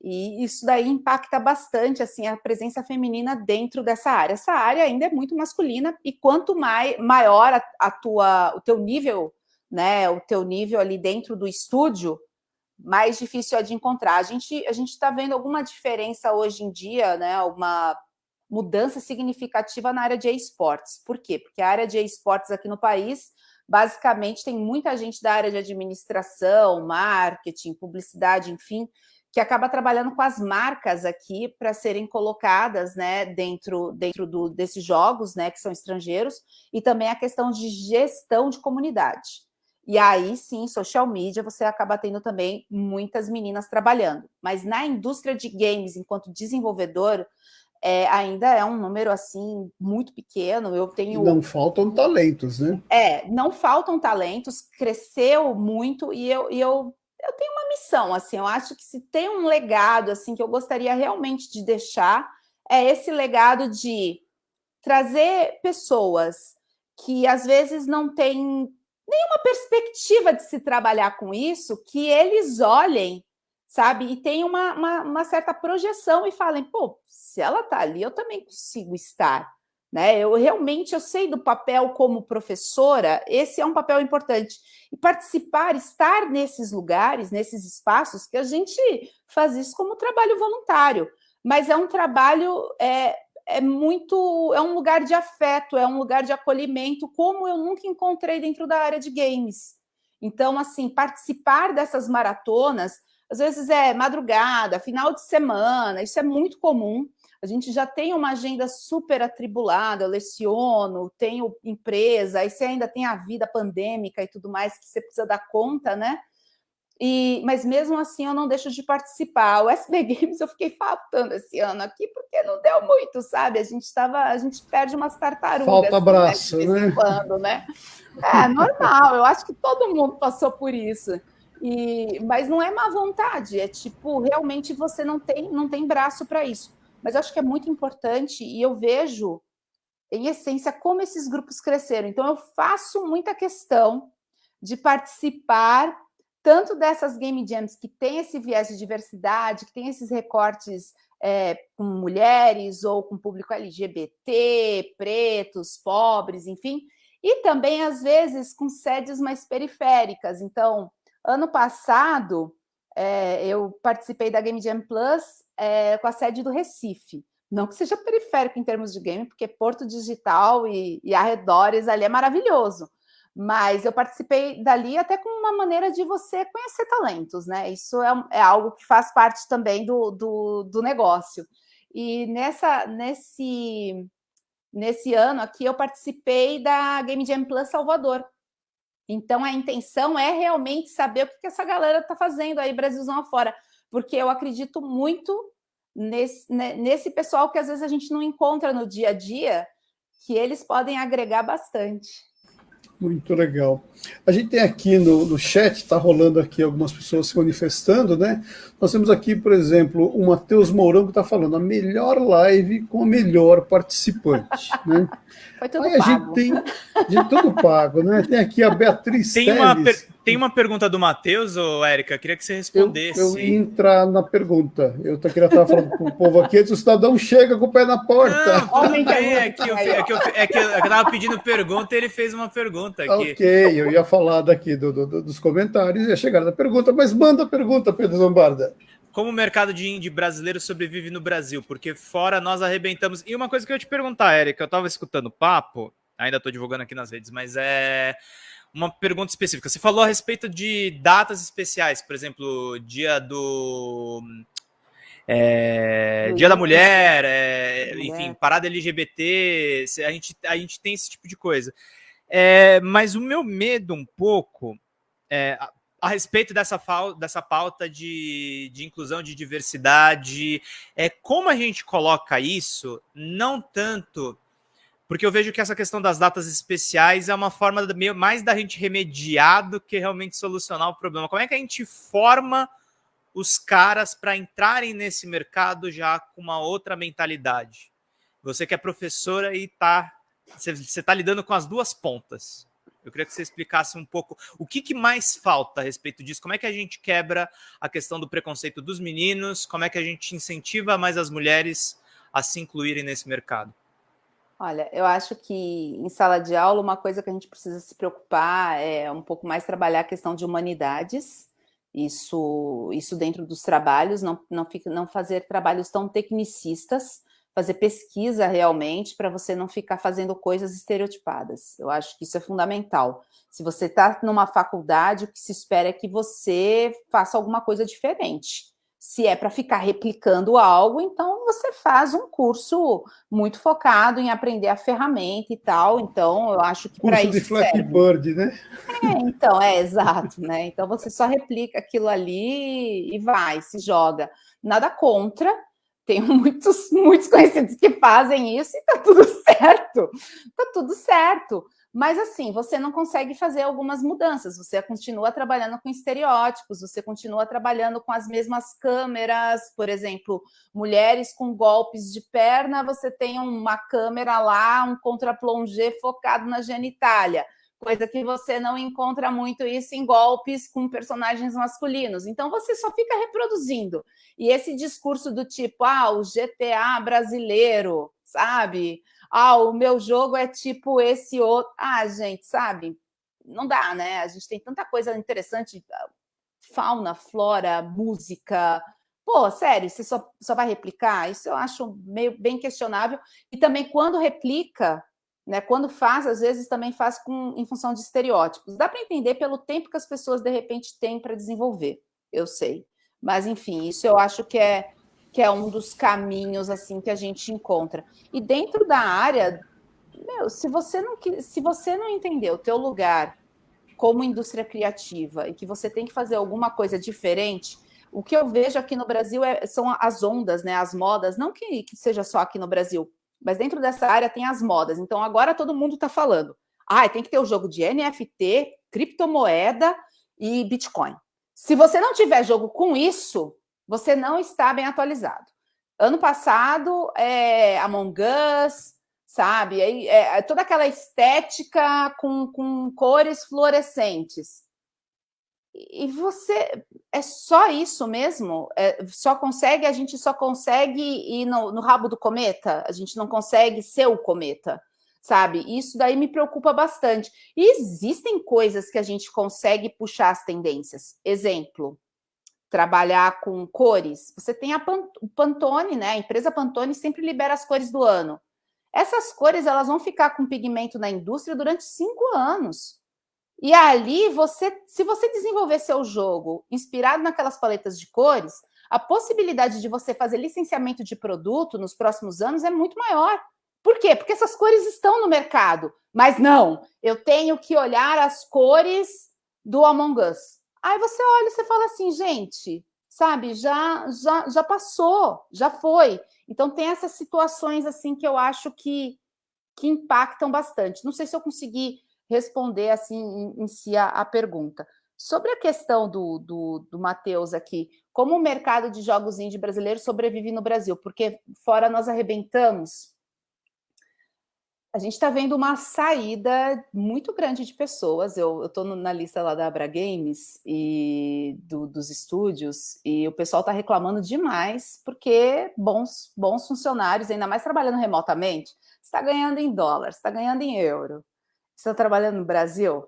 E isso daí impacta bastante assim a presença feminina dentro dessa área. Essa área ainda é muito masculina e quanto mai, maior a, a, tua, o teu nível, né, o teu nível ali dentro do estúdio, mais difícil é de encontrar. A gente a está vendo alguma diferença hoje em dia, né, alguma mudança significativa na área de esportes. Por quê? Porque a área de esportes aqui no país basicamente tem muita gente da área de administração, marketing, publicidade, enfim, que acaba trabalhando com as marcas aqui para serem colocadas né, dentro, dentro do, desses jogos, né, que são estrangeiros, e também a questão de gestão de comunidade. E aí, sim, social media, você acaba tendo também muitas meninas trabalhando. Mas na indústria de games, enquanto desenvolvedor, é, ainda é um número, assim, muito pequeno. Eu tenho... Não faltam talentos, né? É, não faltam talentos, cresceu muito, e eu, e eu eu tenho uma missão, assim, eu acho que se tem um legado, assim, que eu gostaria realmente de deixar, é esse legado de trazer pessoas que às vezes não têm nenhuma perspectiva de se trabalhar com isso, que eles olhem, sabe, e tenham uma, uma, uma certa projeção e falem, pô, se ela tá ali, eu também consigo estar, Né? Eu realmente eu sei do papel como professora, esse é um papel importante. E participar, estar nesses lugares, nesses espaços, que a gente faz isso como trabalho voluntário, mas é um trabalho é, é muito, é um lugar de afeto, é um lugar de acolhimento, como eu nunca encontrei dentro da área de games. Então, assim, participar dessas maratonas, às vezes é madrugada, final de semana, isso é muito comum. A gente já tem uma agenda super atribulada, eu leciono, tenho empresa, aí você ainda tem a vida pandêmica e tudo mais que você precisa dar conta, né? E, mas mesmo assim eu não deixo de participar. O SB Games eu fiquei faltando esse ano aqui porque não deu muito, sabe? A gente estava, a gente perde umas tartarugas. Falta abraço, né? né? Quando, né? É normal. Eu acho que todo mundo passou por isso. E, mas não é má vontade. É tipo realmente você não tem, não tem braço para isso. Mas eu acho que é muito importante e eu vejo em essência como esses grupos cresceram. Então eu faço muita questão de participar tanto dessas game jams que tem esse viés de diversidade, que tem esses recortes é, com mulheres ou com público LGBT, pretos, pobres, enfim, e também, às vezes, com sedes mais periféricas. Então, ano passado, é, eu participei da Game Jam Plus é, com a sede do Recife. Não que seja periférico em termos de game, porque Porto Digital e, e arredores ali é maravilhoso mas eu participei dali até como uma maneira de você conhecer talentos, né? Isso é, é algo que faz parte também do, do, do, negócio. E nessa, nesse, nesse ano aqui eu participei da Game Jam Plus Salvador. Então a intenção é realmente saber o que, essa galera está fazendo aí, Brasilzão afora, porque eu acredito muito nesse, nesse pessoal que às vezes a gente não encontra no dia a dia, que eles podem agregar bastante. Muito legal. A gente tem aqui no, no chat, está rolando aqui algumas pessoas se manifestando, né? Nós temos aqui, por exemplo, o Matheus Mourão que está falando a melhor live com a melhor participante, né? Foi tudo Aí pago. a gente tem de tudo pago, né? Tem aqui a <laughs> Beatriz tem uma, per, tem uma pergunta do Matheus, Érica, queria que você respondesse. Eu, eu ia entrar na pergunta. Eu queria estar falando com o povo aqui, o cidadão chega com o pé na porta. Não, bem, é, que eu, é, que eu, é que eu estava pedindo pergunta e ele fez uma pergunta aqui. Ok, eu ia falar daqui do, do, dos comentários, ia chegar na pergunta, mas manda a pergunta, Pedro Zombarda. Como o mercado de indie brasileiro sobrevive no Brasil? Porque fora nós arrebentamos. E uma coisa que eu ia te perguntar, Érica, eu estava escutando o papo, ainda estou divulgando aqui nas redes, mas é uma pergunta específica. Você falou a respeito de datas especiais, por exemplo, dia do. É, dia da mulher, é, enfim, parada LGBT, a gente, a gente tem esse tipo de coisa. É, mas o meu medo um pouco é, a respeito dessa, dessa pauta de, de inclusão, de diversidade, é como a gente coloca isso, não tanto porque eu vejo que essa questão das datas especiais é uma forma mais da gente remediar do que realmente solucionar o problema. Como é que a gente forma os caras para entrarem nesse mercado já com uma outra mentalidade? Você que é professora e tá, você está lidando com as duas pontas. Eu queria que você explicasse um pouco o que, que, mais falta a respeito disso, como é que a gente quebra a questão do preconceito dos meninos, como é que a gente incentiva mais as mulheres a se incluírem nesse mercado. Olha, eu acho que em sala de aula uma coisa que a gente precisa se preocupar é um pouco mais trabalhar a questão de humanidades, isso, isso dentro dos trabalhos, não, não, fica, não fazer trabalhos tão tecnicistas, fazer pesquisa realmente para você não ficar fazendo coisas estereotipadas. Eu acho que isso é fundamental. Se você está numa faculdade, o que se espera é que você faça alguma coisa diferente. Se é para ficar replicando algo, então você faz um curso muito focado em aprender a ferramenta e tal. Então, eu acho que para isso. de Flappy Bird, né? É, então, é exato, né? Então você só replica aquilo ali e vai, se joga. Nada contra, tenho <laughs> muitos, muitos conhecidos que fazem isso e tá tudo certo, tá tudo certo. Mas assim, você não consegue fazer algumas mudanças, você continua trabalhando com estereótipos, você continua trabalhando com as mesmas câmeras, por exemplo, mulheres com golpes de perna, você tem uma câmera lá, um contraplongé focado na genitália coisa que você não encontra muito isso em golpes com personagens masculinos. Então você só fica reproduzindo. E esse discurso do tipo, ah, o GTA brasileiro, sabe? Ah, o meu jogo é tipo esse outro. Ah, gente, sabe? Não dá, né? A gente tem tanta coisa interessante, fauna, flora, música. Pô, sério, você só, só vai replicar? Isso eu acho meio bem questionável. E também quando replica, né, quando faz, às vezes também faz com, em função de estereótipos. Dá para entender pelo tempo que as pessoas, de repente, têm para desenvolver, eu sei. Mas, enfim, isso eu acho que é, que é um dos caminhos assim que a gente encontra. E dentro da área, meu, se você não se você não entender o teu lugar como indústria criativa e que você tem que fazer alguma coisa diferente, o que eu vejo aqui no Brasil é, são as ondas, né, as modas, não que, que seja só aqui no Brasil, mas dentro dessa área tem as modas. Então agora todo mundo está falando, ah, tem que ter o jogo de NFT, criptomoeda e Bitcoin. Se você não tiver jogo com isso, você não está bem atualizado. Ano passado, é, Among Us, sabe? É, é, toda aquela estética com, com cores fluorescentes. E você é só isso mesmo? É, só consegue, a gente só consegue ir no, no, rabo do cometa? A gente não consegue ser o cometa, sabe? Isso daí me preocupa bastante. E existem coisas que a gente consegue puxar as tendências. Exemplo, trabalhar com cores. Você tem a Pantone, né? A empresa Pantone sempre libera as cores do ano. Essas cores elas vão ficar com pigmento na indústria durante cinco anos. E ali, você, se você desenvolver seu jogo inspirado naquelas paletas de cores, a possibilidade de você fazer licenciamento de produto nos próximos anos é muito maior. Por quê? Porque essas cores estão no mercado. Mas não, eu tenho que olhar as cores do Among Us. Aí você olha e você fala assim, gente, sabe, já, já, já passou, já foi. Então tem essas situações assim que eu acho que, que impactam bastante. Não sei se eu consegui responder assim em, em si a, a, pergunta. Sobre a questão do, do, do Matheus aqui, como o mercado de jogos indie brasileiro sobrevive no Brasil? Porque fora nós arrebentamos, a gente está vendo uma saída muito grande de pessoas. Eu estou na lista lá da Abra Games e do, dos estúdios, e o pessoal está reclamando demais, porque bons, bons funcionários, ainda mais trabalhando remotamente, está ganhando em dólar, está ganhando em euro. Está trabalhando no Brasil,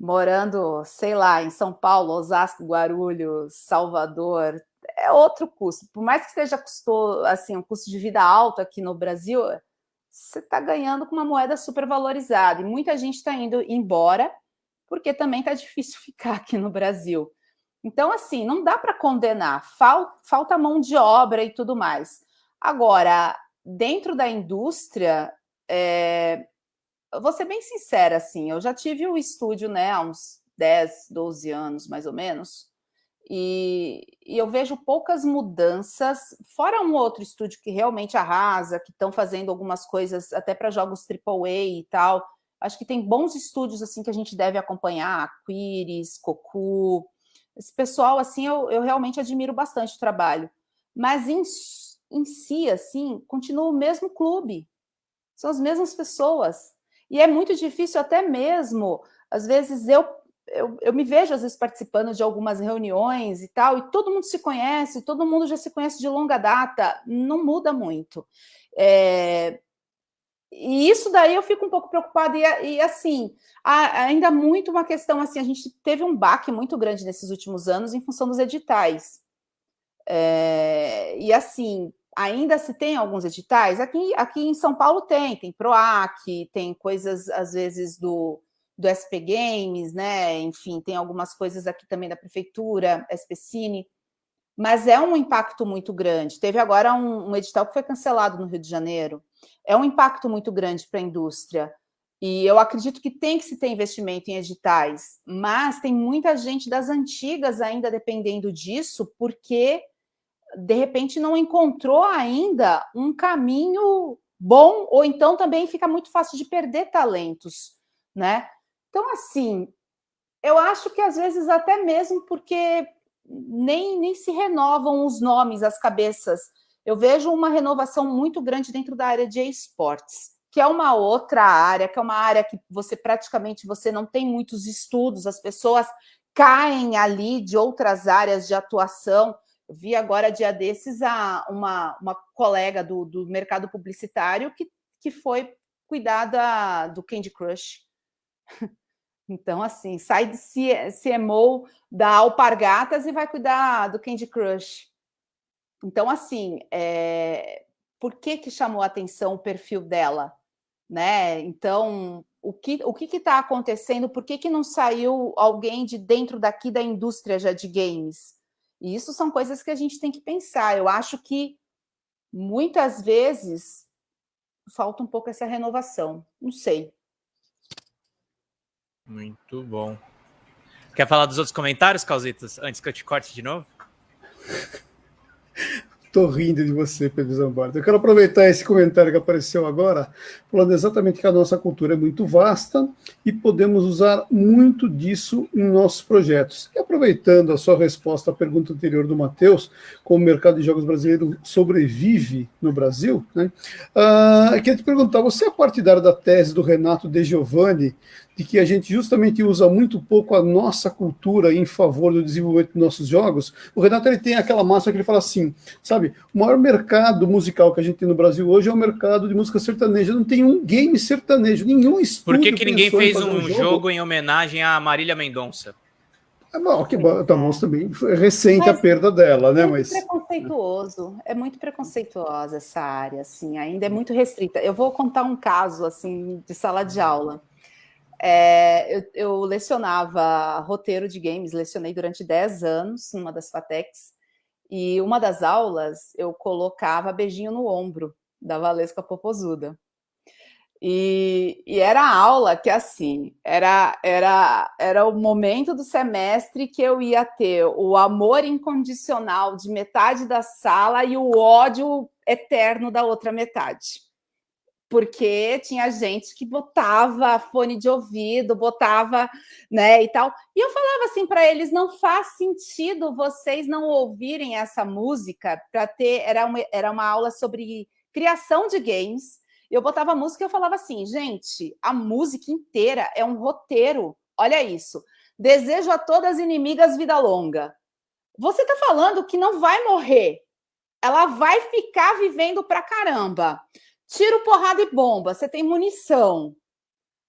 morando, sei lá, em São Paulo, Osasco, Guarulhos, Salvador, é outro custo. Por mais que seja custou, assim, um custo de vida alto aqui no Brasil, você está ganhando com uma moeda super valorizada. E muita gente está indo embora, porque também está difícil <laughs> ficar aqui no Brasil. Então, assim, não dá para condenar, falta, mão de obra e tudo mais. Agora, dentro da indústria, é, eu vou ser bem sincera, assim, eu já tive um estúdio, né, há uns 10, 12 anos, mais ou menos, e, e, eu vejo poucas mudanças, fora um outro estúdio que realmente arrasa, que estão fazendo algumas coisas até para jogos AAA e tal. Acho que tem bons estúdios assim que a gente deve acompanhar, Quiris, Cocu. Esse pessoal, assim, eu, eu realmente admiro bastante o trabalho. Mas em, em si, assim, continua o mesmo clube. São as mesmas pessoas. E é muito difícil até mesmo, às vezes, eu eu, eu, me vejo, às vezes, participando de algumas reuniões e tal, e todo mundo se conhece, todo mundo já se conhece de longa data, não muda muito. É, e isso daí eu fico um pouco preocupada, e, e assim, há ainda muito uma questão assim, a gente teve um baque muito grande nesses últimos anos em função dos editais. É, e assim, ainda se tem alguns editais, aqui, aqui em São Paulo tem, tem PROAC, tem coisas, às vezes, do do SP Games, né? Enfim, tem algumas coisas aqui também da prefeitura, SP Cine, mas é um impacto muito grande. Teve agora um, um edital que foi cancelado no Rio de Janeiro. É um impacto muito grande para a indústria. E eu acredito que tem que se ter investimento em editais, mas tem muita gente das antigas ainda dependendo disso, porque de repente não encontrou ainda um caminho bom, ou então também fica muito fácil de perder talentos, né? Então, assim, eu acho que às vezes até mesmo porque nem, nem se renovam os nomes, as cabeças. Eu vejo uma renovação muito grande dentro da área de esportes, que é uma outra área, que é uma área que você praticamente você não tem muitos estudos, as pessoas caem ali de outras áreas de atuação. Eu vi agora, dia desses, a, uma, uma colega do, do mercado publicitário que que foi cuidar da, do Candy Crush. Então, assim, sai de CMO da Alpargatas e vai cuidar do Candy Crush. Então, assim, é... por que que chamou a atenção o perfil dela? Né? Então, o que o que está acontecendo? Por que, que não saiu alguém de dentro daqui da indústria já de games? E isso são coisas que a gente tem que pensar. Eu acho que muitas vezes falta um pouco essa renovação. Não sei. Muito bom. Quer falar dos outros comentários, Calzitos, antes que eu te corte de novo? Tô rindo de você, Pedro Zambardo. Eu quero aproveitar esse comentário que apareceu agora, falando exatamente que a nossa cultura é muito vasta e podemos usar muito disso em nossos projetos. E aproveitando a sua resposta à pergunta anterior do Matheus, como o mercado de jogos brasileiro sobrevive no Brasil, né? Uh, queria te perguntar, você é partidário da tese do Renato De Giovanni de que a gente justamente usa muito pouco a nossa cultura em favor do desenvolvimento dos nossos jogos, o Renato ele tem aquela massa que ele fala assim, sabe, o maior mercado musical que a gente tem no Brasil hoje é o mercado de música sertaneja, não tem um game sertanejo, nenhum estúdio Por que, que ninguém fez um, um jogo? jogo em homenagem a Marília Mendonça? É bom, que bom, tá também foi recente mas a perda dela, né? É mas preconceituoso, é muito preconceituosa essa área, assim, ainda é muito restrita. Eu vou contar um caso assim de sala de aula. É, eu, eu, lecionava roteiro de games, lecionei durante 10 anos numa das FATECs, e uma das aulas eu colocava beijinho no ombro da Valesca Popozuda. E, e, era a aula que, assim, era, era, era o momento do semestre que eu ia ter o amor incondicional de metade da sala e o ódio eterno da outra metade porque tinha gente que botava fone de ouvido, botava, né, e tal. E eu falava assim para eles, não faz sentido vocês não ouvirem essa música para ter, era uma, era uma aula sobre criação de games. Eu botava música e eu falava assim, gente, a música inteira é um roteiro. Olha isso. Desejo a todas inimigas vida longa. Você está falando que não vai morrer. Ela vai ficar vivendo pra caramba tiro, porrada e bomba, você tem munição,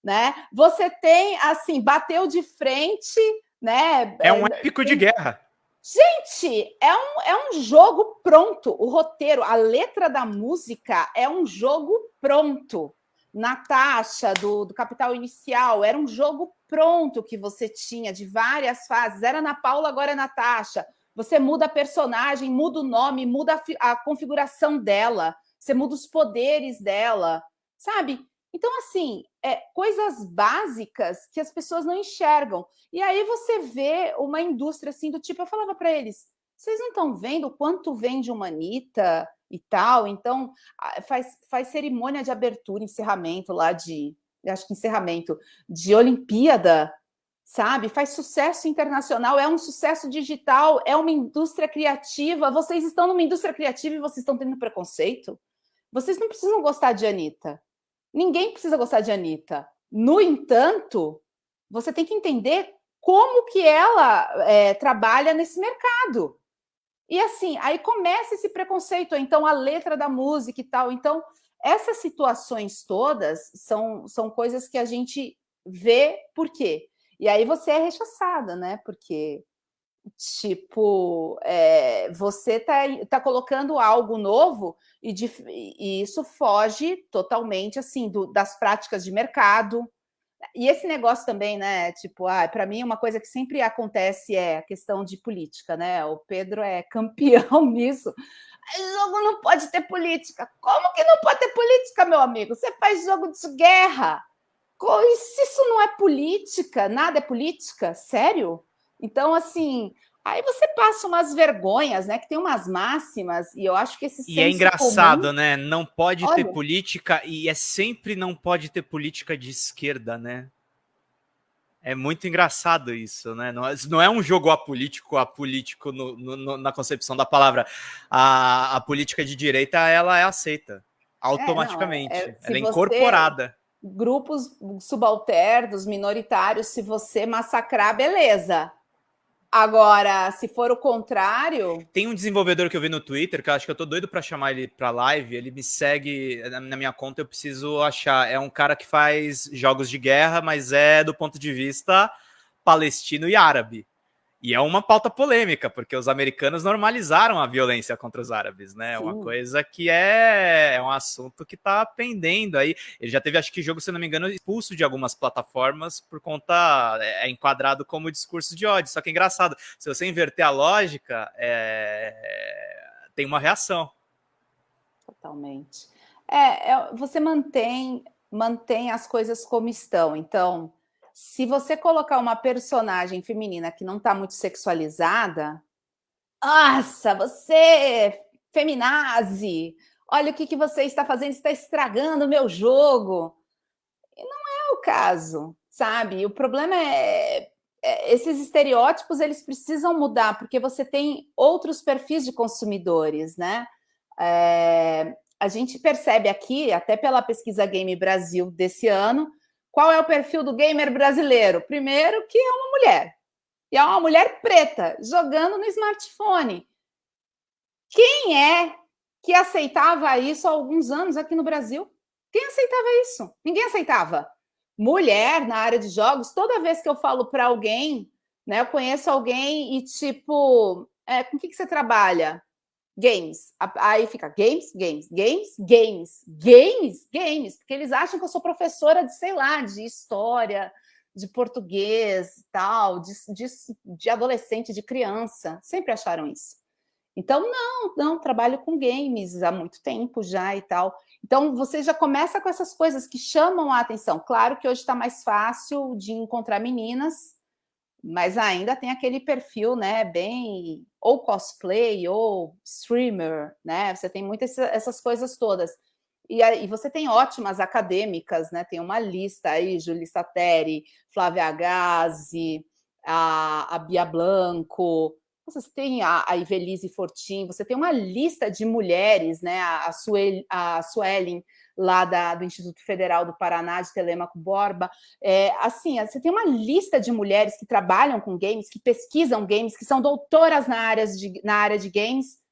né? Você tem, assim, bateu de frente, né? É um épico de guerra. Gente, é um, é um jogo pronto. O roteiro, a letra da música é um jogo pronto. Natasha, do, do Capital Inicial, era um jogo pronto que você tinha, de várias fases. Era na Paula, agora é Natasha. Você muda a personagem, muda o nome, muda a, a configuração dela você muda os poderes dela, sabe? Então, assim, é, coisas básicas que as pessoas não enxergam. E aí você vê uma indústria assim do tipo, eu falava para eles, vocês não estão vendo quanto vende uma Anitta e tal? Então, faz, faz cerimônia de abertura, encerramento lá de, acho que encerramento, de Olimpíada, sabe? Faz sucesso internacional, é um sucesso digital, é uma indústria criativa. Vocês estão numa indústria criativa e vocês estão tendo preconceito? Vocês não precisam gostar de Anitta. Ninguém precisa gostar de Anitta. No entanto, você tem que entender como que ela é, trabalha nesse mercado. E assim, aí começa esse preconceito, então a letra da música e tal. Então, essas situações todas são, são coisas que a gente vê por quê. E aí você é rechaçada, né? Porque Tipo, é, você está tá colocando algo novo e, de, e, isso foge totalmente assim do, das práticas de mercado. E esse negócio também, né? Tipo, ah, para mim, uma coisa que sempre acontece é a questão de política, né? O Pedro é campeão <laughs> nisso. Jogo não pode ter política. Como que não pode ter política, meu amigo? Você faz jogo de guerra. Se isso não é política, nada é política, sério? Então, assim, aí você passa umas vergonhas, né? Que tem umas máximas, e eu acho que esse E é engraçado, comum... né? Não pode Olha... ter política, e é sempre não pode ter política de esquerda, né? É muito engraçado isso, né? Não, é, não é um jogo apolítico, apolítico no, no, na concepção da palavra. A, a política de direita, ela é aceita automaticamente. É, não, é, ela é incorporada. Grupos subalternos, minoritários, se você massacrar, beleza Agora, se for o contrário... Tem um desenvolvedor que eu vi no Twitter, que eu acho que eu tô doido para chamar ele para live, ele me segue na minha conta, eu preciso achar. É um cara que faz jogos de guerra, mas é do ponto de vista palestino e árabe. E é uma pauta polêmica, porque os americanos normalizaram a violência contra os árabes, né? É uma coisa que é, é um assunto que está pendendo aí. Ele já teve, acho que, jogo, se não me engano, expulso de algumas plataformas por conta. É, é enquadrado como discurso de ódio. Só que é engraçado, se você inverter a lógica, é, tem uma reação. Totalmente. É, é, você mantém, mantém as coisas como estão. Então, se você colocar uma personagem feminina que não está muito sexualizada, nossa, você feminazi, olha o que, que você está fazendo, está estragando o meu jogo. E não é o caso, sabe? O problema é, é, esses estereótipos, eles precisam mudar, porque você tem outros perfis de consumidores, né? É, a gente percebe aqui, até pela pesquisa Game Brasil desse ano, qual é o perfil do gamer brasileiro? Primeiro, que é uma mulher. E é uma mulher preta, jogando no smartphone. Quem é que aceitava isso há alguns anos aqui no Brasil? Quem aceitava isso? Ninguém aceitava. Mulher na área de jogos, toda vez que eu falo para alguém, né, eu conheço alguém e tipo, é, com o que, que você trabalha? Games. Aí fica games, games, games, games, games, games, porque eles acham que eu sou professora de, sei lá, de história, de português e tal, de, de, de adolescente, de criança. Sempre acharam isso. Então, não, não, trabalho com games há muito tempo já e tal. Então, você já começa com essas coisas que chamam a atenção. Claro que hoje está mais fácil de encontrar meninas, mas ainda tem aquele perfil, né, bem ou cosplay ou streamer, né? Você tem muitas essas coisas todas. E, aí, você tem ótimas acadêmicas, né? Tem uma lista aí, Julissa Teri, Flávia Gazi, a, a Bia Blanco, você tem a, a Ivelise Fortin, você tem uma lista de mulheres, né? A, a, a lá da, do Instituto Federal do Paraná, de Telemaco Borba. É, assim, você tem uma lista de mulheres que trabalham com games, que pesquisam games, que são doutoras na, área de, na área de games,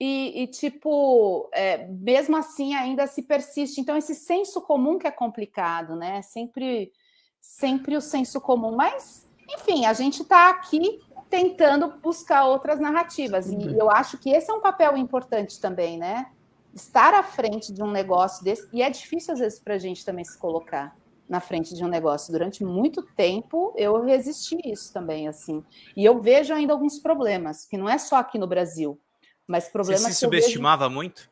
e, e tipo, é, mesmo assim ainda se persiste. Então, esse senso comum que é complicado, né? Sempre, sempre o senso comum. Mas, enfim, a gente está aqui tentando buscar outras narrativas. E eu acho que esse é um papel importante também, né? Estar à frente de um negócio desse, e é difícil às vezes para a gente também se colocar na frente de um negócio. Durante muito tempo eu resisti isso também, assim. E eu vejo ainda alguns problemas, que não é só aqui no Brasil, mas problemas Você se subestimava vejo... muito?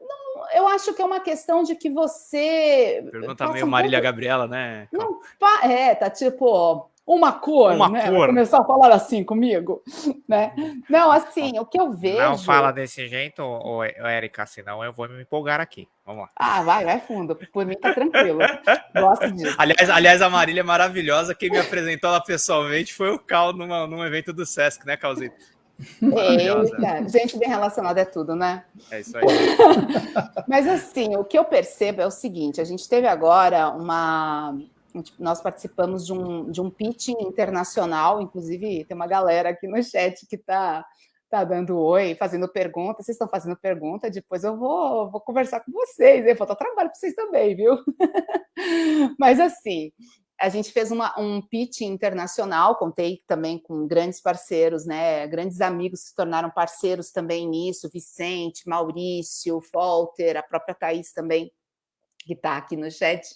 Não, eu acho que é uma questão de que você... Pergunta meio um Marília pouco... Gabriela, né? Não, é, tá tipo, uma cor, uma né? cor. Começar a falar assim comigo, né? Não, assim, o que eu vejo... Não fala desse jeito, ô, Érica, senão eu vou me empolgar aqui. Vamos lá. Ah, vai, vai fundo. Por mim tá tranquilo. Gosto disso. <laughs> Aliás, aliás, a Marília é maravilhosa. Quem me apresentou ela pessoalmente foi o Cal numa, num evento do Sesc, né, Calzito? Eita, gente bem relacionada é tudo, né? É isso aí. <laughs> Mas assim, o que eu percebo é o seguinte, a gente teve agora uma nós participamos de um, de um pitching internacional, inclusive tem uma galera aqui no chat que está tá dando oi, fazendo pergunta, vocês estão fazendo pergunta, depois eu vou, vou conversar com vocês, eu falta trabalho para vocês também, viu? <laughs> Mas assim, a gente fez uma, um pitch internacional, contei também com grandes parceiros, né, grandes amigos se tornaram parceiros também nisso, Vicente, Maurício, Walter, a própria Thaís também, que está aqui no chat,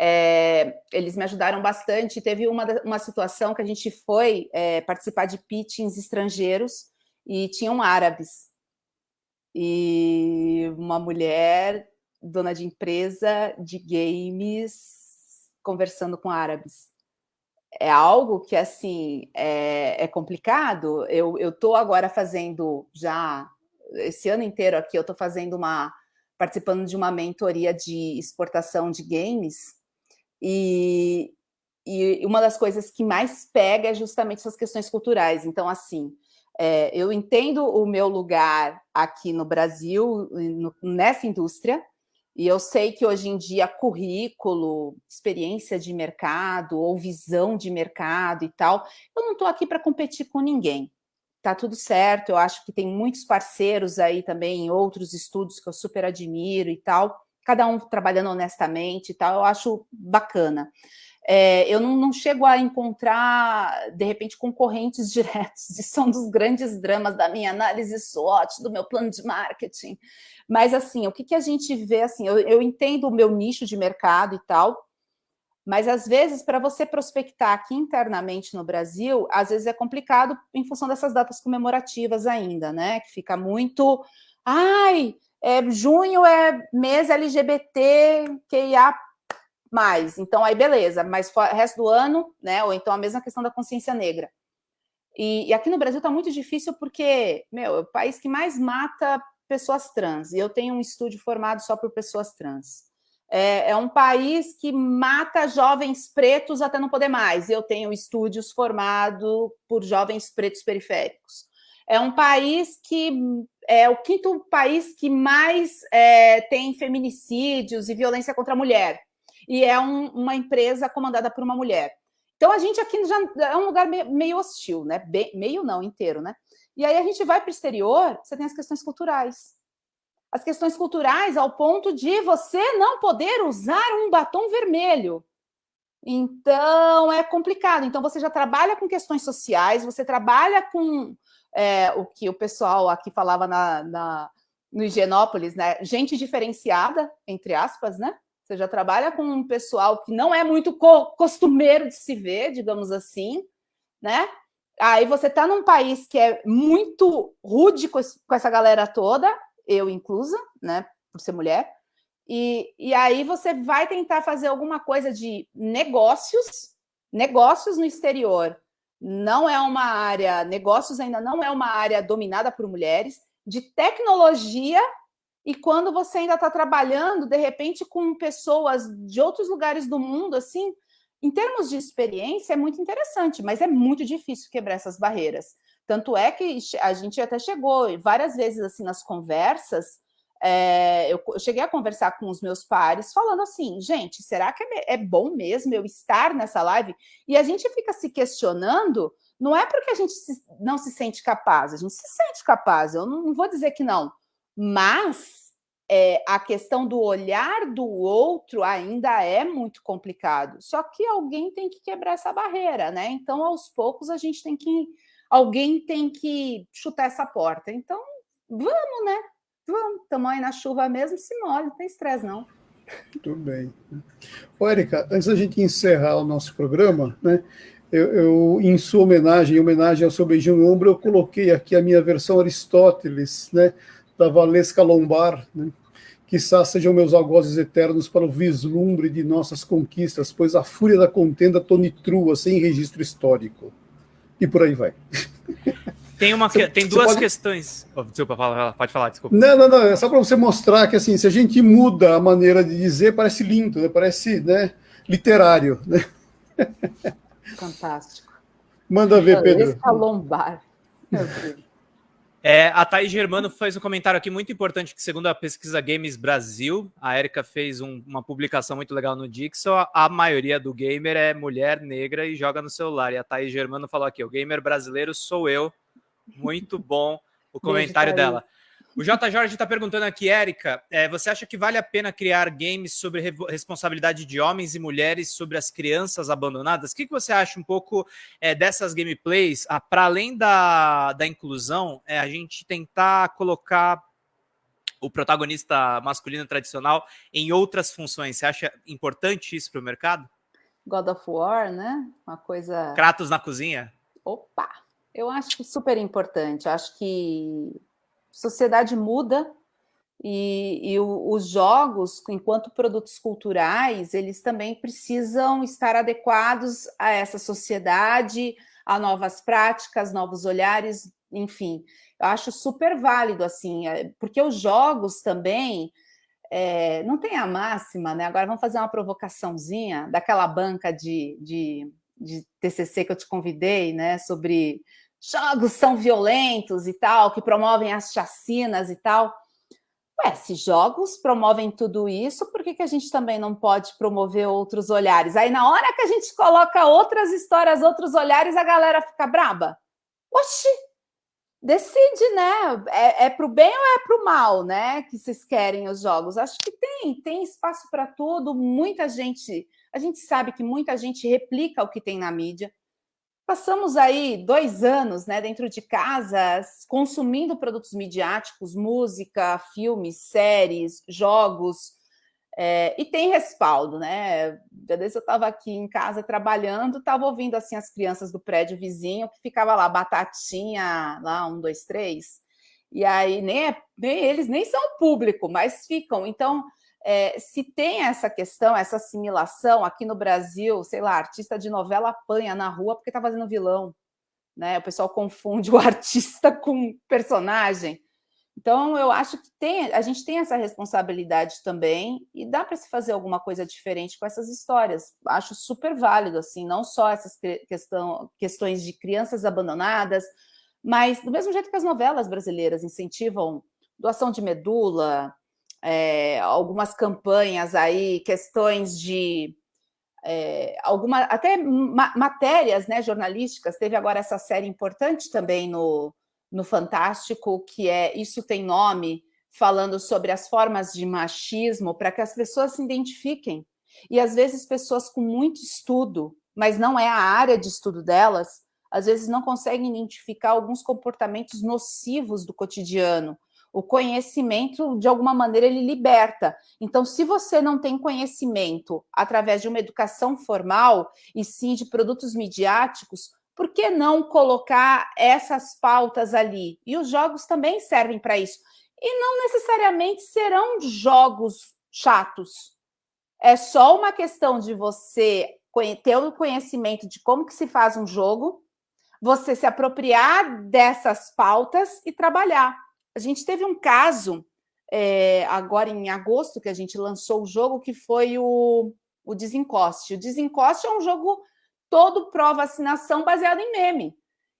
é, eles me ajudaram bastante. Teve uma, uma situação que a gente foi é, participar de pitchings estrangeiros e tinham árabes. E uma mulher, dona de empresa de games, conversando com árabes. É algo que, assim, é, é complicado. Eu estou agora fazendo, já, esse ano inteiro aqui, eu estou fazendo uma, participando de uma mentoria de exportação de games, e, e uma das coisas que mais pega é justamente essas questões culturais. Então, assim, é, eu entendo o meu lugar aqui no Brasil, no, nessa indústria, E eu sei que hoje em dia currículo, experiência de mercado ou visão de mercado e tal, eu não estou aqui para competir com ninguém. Tá tudo certo, eu acho que tem muitos parceiros aí também em outros estudos que eu super admiro e tal, cada um trabalhando honestamente e tal, eu acho bacana. É, eu não, não, chego a encontrar, de repente, concorrentes <laughs> diretos, isso são dos grandes dramas da minha análise SWOT, do meu plano de marketing. Mas, assim, o que, que a gente vê, assim, eu, eu entendo o meu nicho de mercado e tal, mas, às vezes, para você prospectar aqui internamente no Brasil, às vezes é complicado em função dessas datas comemorativas ainda, né? Que fica muito... Ai, é, junho é mês LGBT, QIA. Então, aí beleza, mas o resto do ano, né? Ou então a mesma questão da consciência negra. E, e aqui no Brasil está muito difícil porque, meu, é o país que mais mata pessoas trans. E eu tenho um estúdio formado só por pessoas trans. É, é, um país que mata jovens pretos até não poder mais. Eu tenho estúdios formados por jovens pretos periféricos. É um país que é o quinto país que mais é, tem feminicídios e violência contra a mulher e é um, uma empresa comandada por uma mulher. Então, a gente aqui já é um lugar meio, hostil, né? Meio não, inteiro, né? E aí a gente vai para o exterior, você tem as questões culturais. As questões culturais ao ponto de você não poder usar um batom vermelho. Então, é complicado. Então, você já trabalha com questões sociais, você trabalha com é, o que o pessoal aqui falava na, na, no Higienópolis, né? Gente diferenciada, entre aspas, né? Você já trabalha com um pessoal que não é muito co costumeiro de se ver, digamos assim, né? Aí você está num país que é muito rude com, esse, com, essa galera toda, eu inclusa, né, por ser mulher, e, e aí você vai tentar fazer alguma coisa de negócios, negócios no exterior. Não é uma área, negócios ainda não é uma área dominada por mulheres, de tecnologia e quando você ainda está trabalhando, de repente, com pessoas de outros lugares do mundo, assim, em termos de experiência, é muito interessante, mas é muito difícil quebrar essas barreiras. Tanto é que a gente até chegou várias vezes assim nas conversas. É, eu, eu, cheguei a conversar com os meus pares, falando assim, gente, será que é, é bom mesmo eu estar nessa live? E a gente fica se questionando, não é porque a gente se, não se sente capaz, a gente se sente capaz, eu não, não vou dizer que não, mas é, a questão do olhar do outro ainda é muito complicado. Só que alguém tem que quebrar essa barreira, né? Então, aos poucos, a gente tem que. Alguém tem que chutar essa porta. Então, vamos, né? Vamos, estamos aí na chuva mesmo, se molha, não tem estresse, não. Muito bem. Ô, Erika, antes da gente encerrar o nosso programa, né? Eu, eu, em sua homenagem, em homenagem ao seu beijinho no ombro, eu coloquei aqui a minha versão Aristóteles, né? da Valesca Lombar, né? Quizá sejam meus algozes eternos para o vislumbre de nossas conquistas, pois a fúria da contenda tonitrua sem registro histórico. E por aí vai. <laughs> Tem, uma, você, tem duas pode... questões. Oh, desculpa, fala, pode falar, desculpa. Não, não, não. É só para você mostrar que assim, se a gente muda a maneira de dizer, parece lindo, né? parece né, literário. Né? Fantástico. Manda ver, Pedro. Valesca Lombar. Meu Deus. É, a Thaís Germano fez um comentário aqui muito importante, que segundo a pesquisa Games Brasil, a Erika fez um, uma publicação muito legal no Dixon, a, a, maioria do gamer é mulher negra e joga no celular. E a Thaís Germano falou aqui, o gamer brasileiro sou eu. Muito bom o comentário dela. O J. Jorge está perguntando aqui, Érica, é, você acha que vale a pena criar games sobre re responsabilidade de homens e mulheres sobre as crianças abandonadas? O que, que você acha um pouco é, dessas gameplays, ah, para além da, da inclusão, é, a gente tentar colocar o protagonista masculino tradicional em outras funções? Você acha importante isso para o mercado? God of War, né? Uma coisa... Kratos na cozinha? Opa! Eu acho super importante. Acho que sociedade muda e, e o, os jogos, enquanto produtos culturais, eles também precisam estar adequados a essa sociedade, a novas práticas, novos olhares, enfim. Eu acho super válido, assim, é, porque os jogos também... É, não tem a máxima, né? Agora vamos fazer uma provocaçãozinha daquela banca de, de, de TCC que eu te convidei, né? Sobre jogos são violentos e tal, que promovem as chacinas e tal. Ué, se jogos promovem tudo isso, por que, que a gente também não pode promover outros olhares? Aí, na hora que a gente coloca outras histórias, outros olhares, a galera fica braba. Oxi, decide, né? É, é para o bem ou é para o mal, né? Que vocês querem os jogos? Acho que tem, tem espaço para tudo. Muita gente, a gente sabe que muita gente replica o que tem na mídia. Passamos aí dois anos né, dentro de casa consumindo produtos midiáticos, música, filmes, séries, jogos, é, e tem respaldo, né? Já desde eu estava aqui em casa trabalhando, estava ouvindo assim as crianças do prédio vizinho, que ficava lá, batatinha, lá, um, dois, três, e aí nem, é, nem eles nem são público, mas ficam. Então, é, se tem essa questão, essa assimilação, aqui no Brasil, sei lá, artista de novela apanha na rua porque está fazendo vilão. Né? O pessoal confunde o <laughs> artista com personagem. Então, eu acho que tem, a gente tem essa responsabilidade também e dá para se fazer alguma coisa diferente com essas histórias. Acho super válido, assim, não só essas questão, questões de crianças abandonadas, mas do mesmo jeito que as novelas brasileiras incentivam doação de medula, é, algumas campanhas aí, questões de é, alguma, até ma matérias né, jornalísticas, teve agora essa série importante também no, no Fantástico, que é Isso Tem Nome, falando sobre as formas de machismo, para que as pessoas se identifiquem. E às vezes pessoas com muito estudo, mas não é a área de estudo delas, às vezes não conseguem identificar alguns comportamentos nocivos do cotidiano, o conhecimento, de alguma maneira, ele liberta. Então, se você não tem conhecimento através de uma educação formal, e sim de produtos midiáticos, por que não colocar essas pautas ali? E os jogos também servem para isso. E não necessariamente serão jogos chatos. É só uma questão de você ter o conhecimento de como que se faz um jogo, você se apropriar dessas pautas e trabalhar. A gente teve um caso, é, agora em agosto, que a gente lançou o jogo, que foi o, o Desencoste. O Desencoste é um jogo todo pró-vacinação baseado em meme.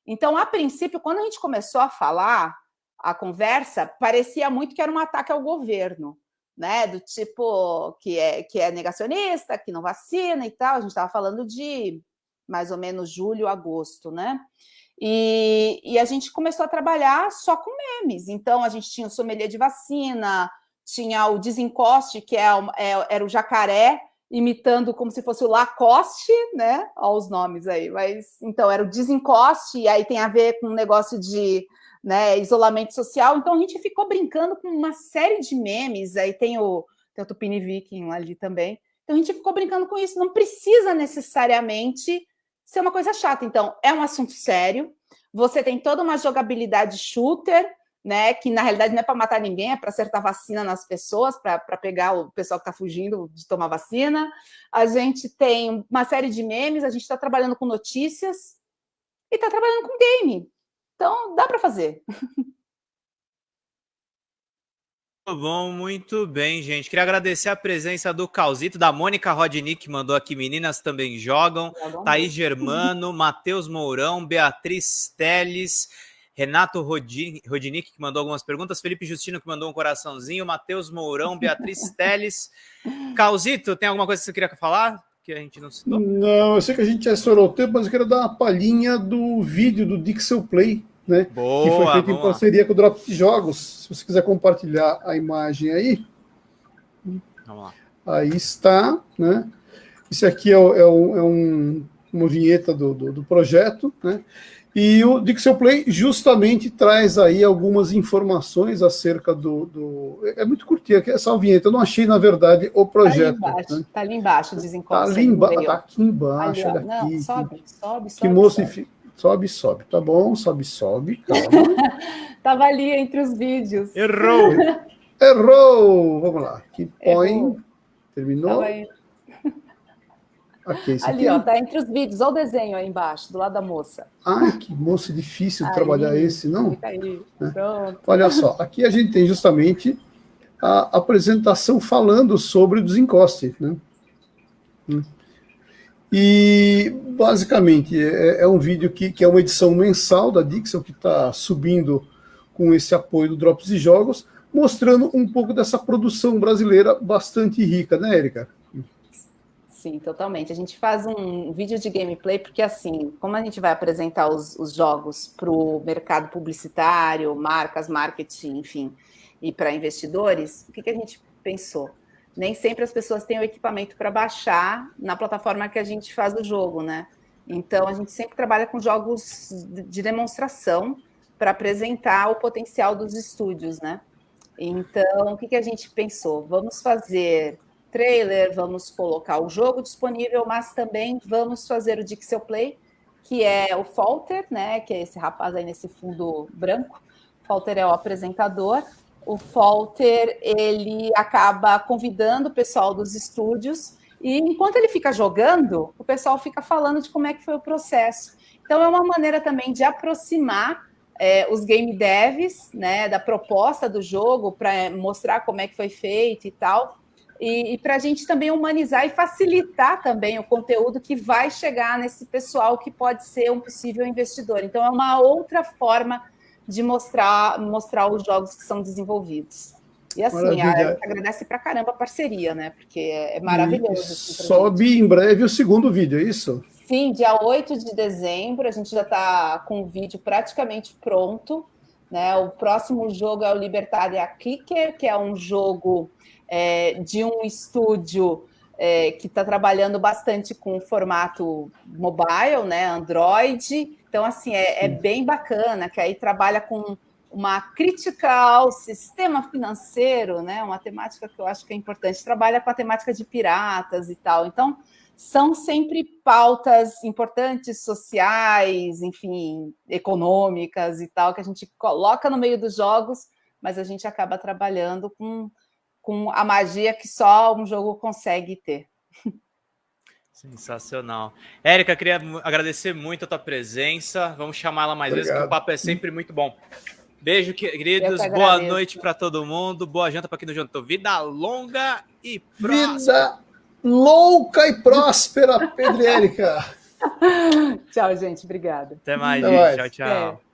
Então, a princípio, quando a gente começou a falar, a conversa, parecia muito que era um ataque ao governo, né? Do tipo que é, que é negacionista, que não vacina e tal. A gente estava falando de mais ou menos julho, agosto, né? E, e, a gente começou a trabalhar só com memes. Então, a gente tinha o sommelier de vacina, tinha o desencoste, que é, é, era o jacaré, imitando como se fosse o Lacoste, né? Olha os nomes aí. Mas, então, era o desencoste, e aí tem a ver com um negócio de né, isolamento social. Então, a gente ficou brincando com uma série de memes. Aí tem o, tem o Tupini Viking ali também. Então, a gente ficou brincando com isso. Não precisa necessariamente ser uma coisa chata. Então, é um assunto sério, você tem toda uma jogabilidade shooter, né, que na realidade não é para matar ninguém, é para acertar vacina nas pessoas, para pegar o pessoal que está fugindo de tomar vacina. A gente tem uma série de memes, a gente está trabalhando com notícias e está trabalhando com game. Então, dá para fazer. Muito bom, muito bem, gente. Queria agradecer a presença do Calzito, da Mônica Rodnick, que mandou aqui, meninas também jogam, Thaís Germano, Matheus Mourão, Beatriz Teles, Renato Rodinick, que mandou algumas perguntas, Felipe Justino, que mandou um coraçãozinho, Matheus Mourão, Beatriz <laughs> Teles. Calzito, tem alguma coisa que você queria falar? Que a gente não citou? Não, eu sei que a gente já estourou o tempo, mas eu quero dar uma palhinha do vídeo do Dixel Play, né? Boa, que foi feito em parceria com o Drop de Jogos. Se você quiser compartilhar a imagem aí. Vamos lá. Aí está, né? Isso aqui é, é, um, é um, uma vinheta do, do, do, projeto, né? E o Dixel Play justamente traz aí algumas informações acerca do. do é muito curtinha essa vinheta. Eu não achei, na verdade, o projeto. Está ali embaixo, né? tá ali embaixo desencosta. Está ali embaixo, tá aqui embaixo. Ali, olha aqui. Não, sobe, sobe, sobe. Que moço sobe. Sobe, sobe. Tá bom, sobe, sobe. Calma. <laughs> Tava ali entre os vídeos. Errou! <laughs> Errou! Vamos lá. Que põe. Terminou? Okay, ali, aqui... ó, tá entre os vídeos. Olha o desenho aí embaixo, do lado da moça. Ai, que moço difícil de trabalhar esse, não? Fica aí. Né? Pronto. Olha só, aqui a gente tem justamente a apresentação falando sobre o desencoste, né? Hum. E, basicamente, é, é um vídeo que, que, é uma edição mensal da Dixon, que está subindo com esse apoio do Drops de Jogos, mostrando um pouco dessa produção brasileira bastante rica, né, Érica? Sim, totalmente. A gente faz um vídeo de gameplay porque, assim, como a gente vai apresentar os, os jogos para o mercado publicitário, marcas, marketing, enfim, e para investidores, o que, que a gente pensou? Nem sempre as pessoas têm o equipamento para baixar na plataforma que a gente faz o jogo, né? Então, a gente sempre trabalha com jogos de demonstração para apresentar o potencial dos estúdios, né? Então, o que, que a gente pensou? Vamos fazer trailer, vamos colocar o jogo disponível, mas também vamos fazer o Dixel Play, que é o Falter, né? Que é esse rapaz aí nesse fundo branco. Falter é o apresentador. O Falter ele acaba convidando o pessoal dos estúdios e enquanto ele fica jogando, o pessoal fica falando de como é que foi o processo. Então é uma maneira também de aproximar é, os game devs, né, da proposta do jogo para mostrar como é que foi feito e tal e, e para a gente também humanizar e facilitar também o conteúdo que vai chegar nesse pessoal que pode ser um possível investidor. Então, é uma outra forma de mostrar, mostrar os jogos que são desenvolvidos. E assim, a, a agradece para caramba a parceria, né? Porque é, é maravilhoso. Assim, sobe gente. em breve o segundo vídeo, é isso? Sim, dia 8 de dezembro, a gente já está com o vídeo praticamente pronto. Né? O próximo jogo é o Libertaria Kicker, que é um jogo é, de um estúdio é, que está trabalhando bastante com o formato mobile, né, Android. Então, assim, é, é, bem bacana, que aí trabalha com uma crítica ao sistema financeiro, né, uma temática que eu acho que é importante. Trabalha com a temática de piratas e tal. Então, são sempre pautas importantes, sociais, enfim, econômicas e tal, que a gente coloca no meio dos jogos, mas a gente acaba trabalhando com com a magia que só um jogo consegue ter. Sensacional. Érica, queria agradecer muito a tua presença. Vamos chamá-la mais Obrigado. vezes, que o papo é sempre muito bom. Beijo, queridos. Boa noite para todo mundo. Boa janta para quem não jantou. Vida longa e próspera. Vida louca e próspera, Pedro e Érica. <laughs> tchau, gente. Obrigada. Até mais, Até gente. Mais. Tchau, tchau. É.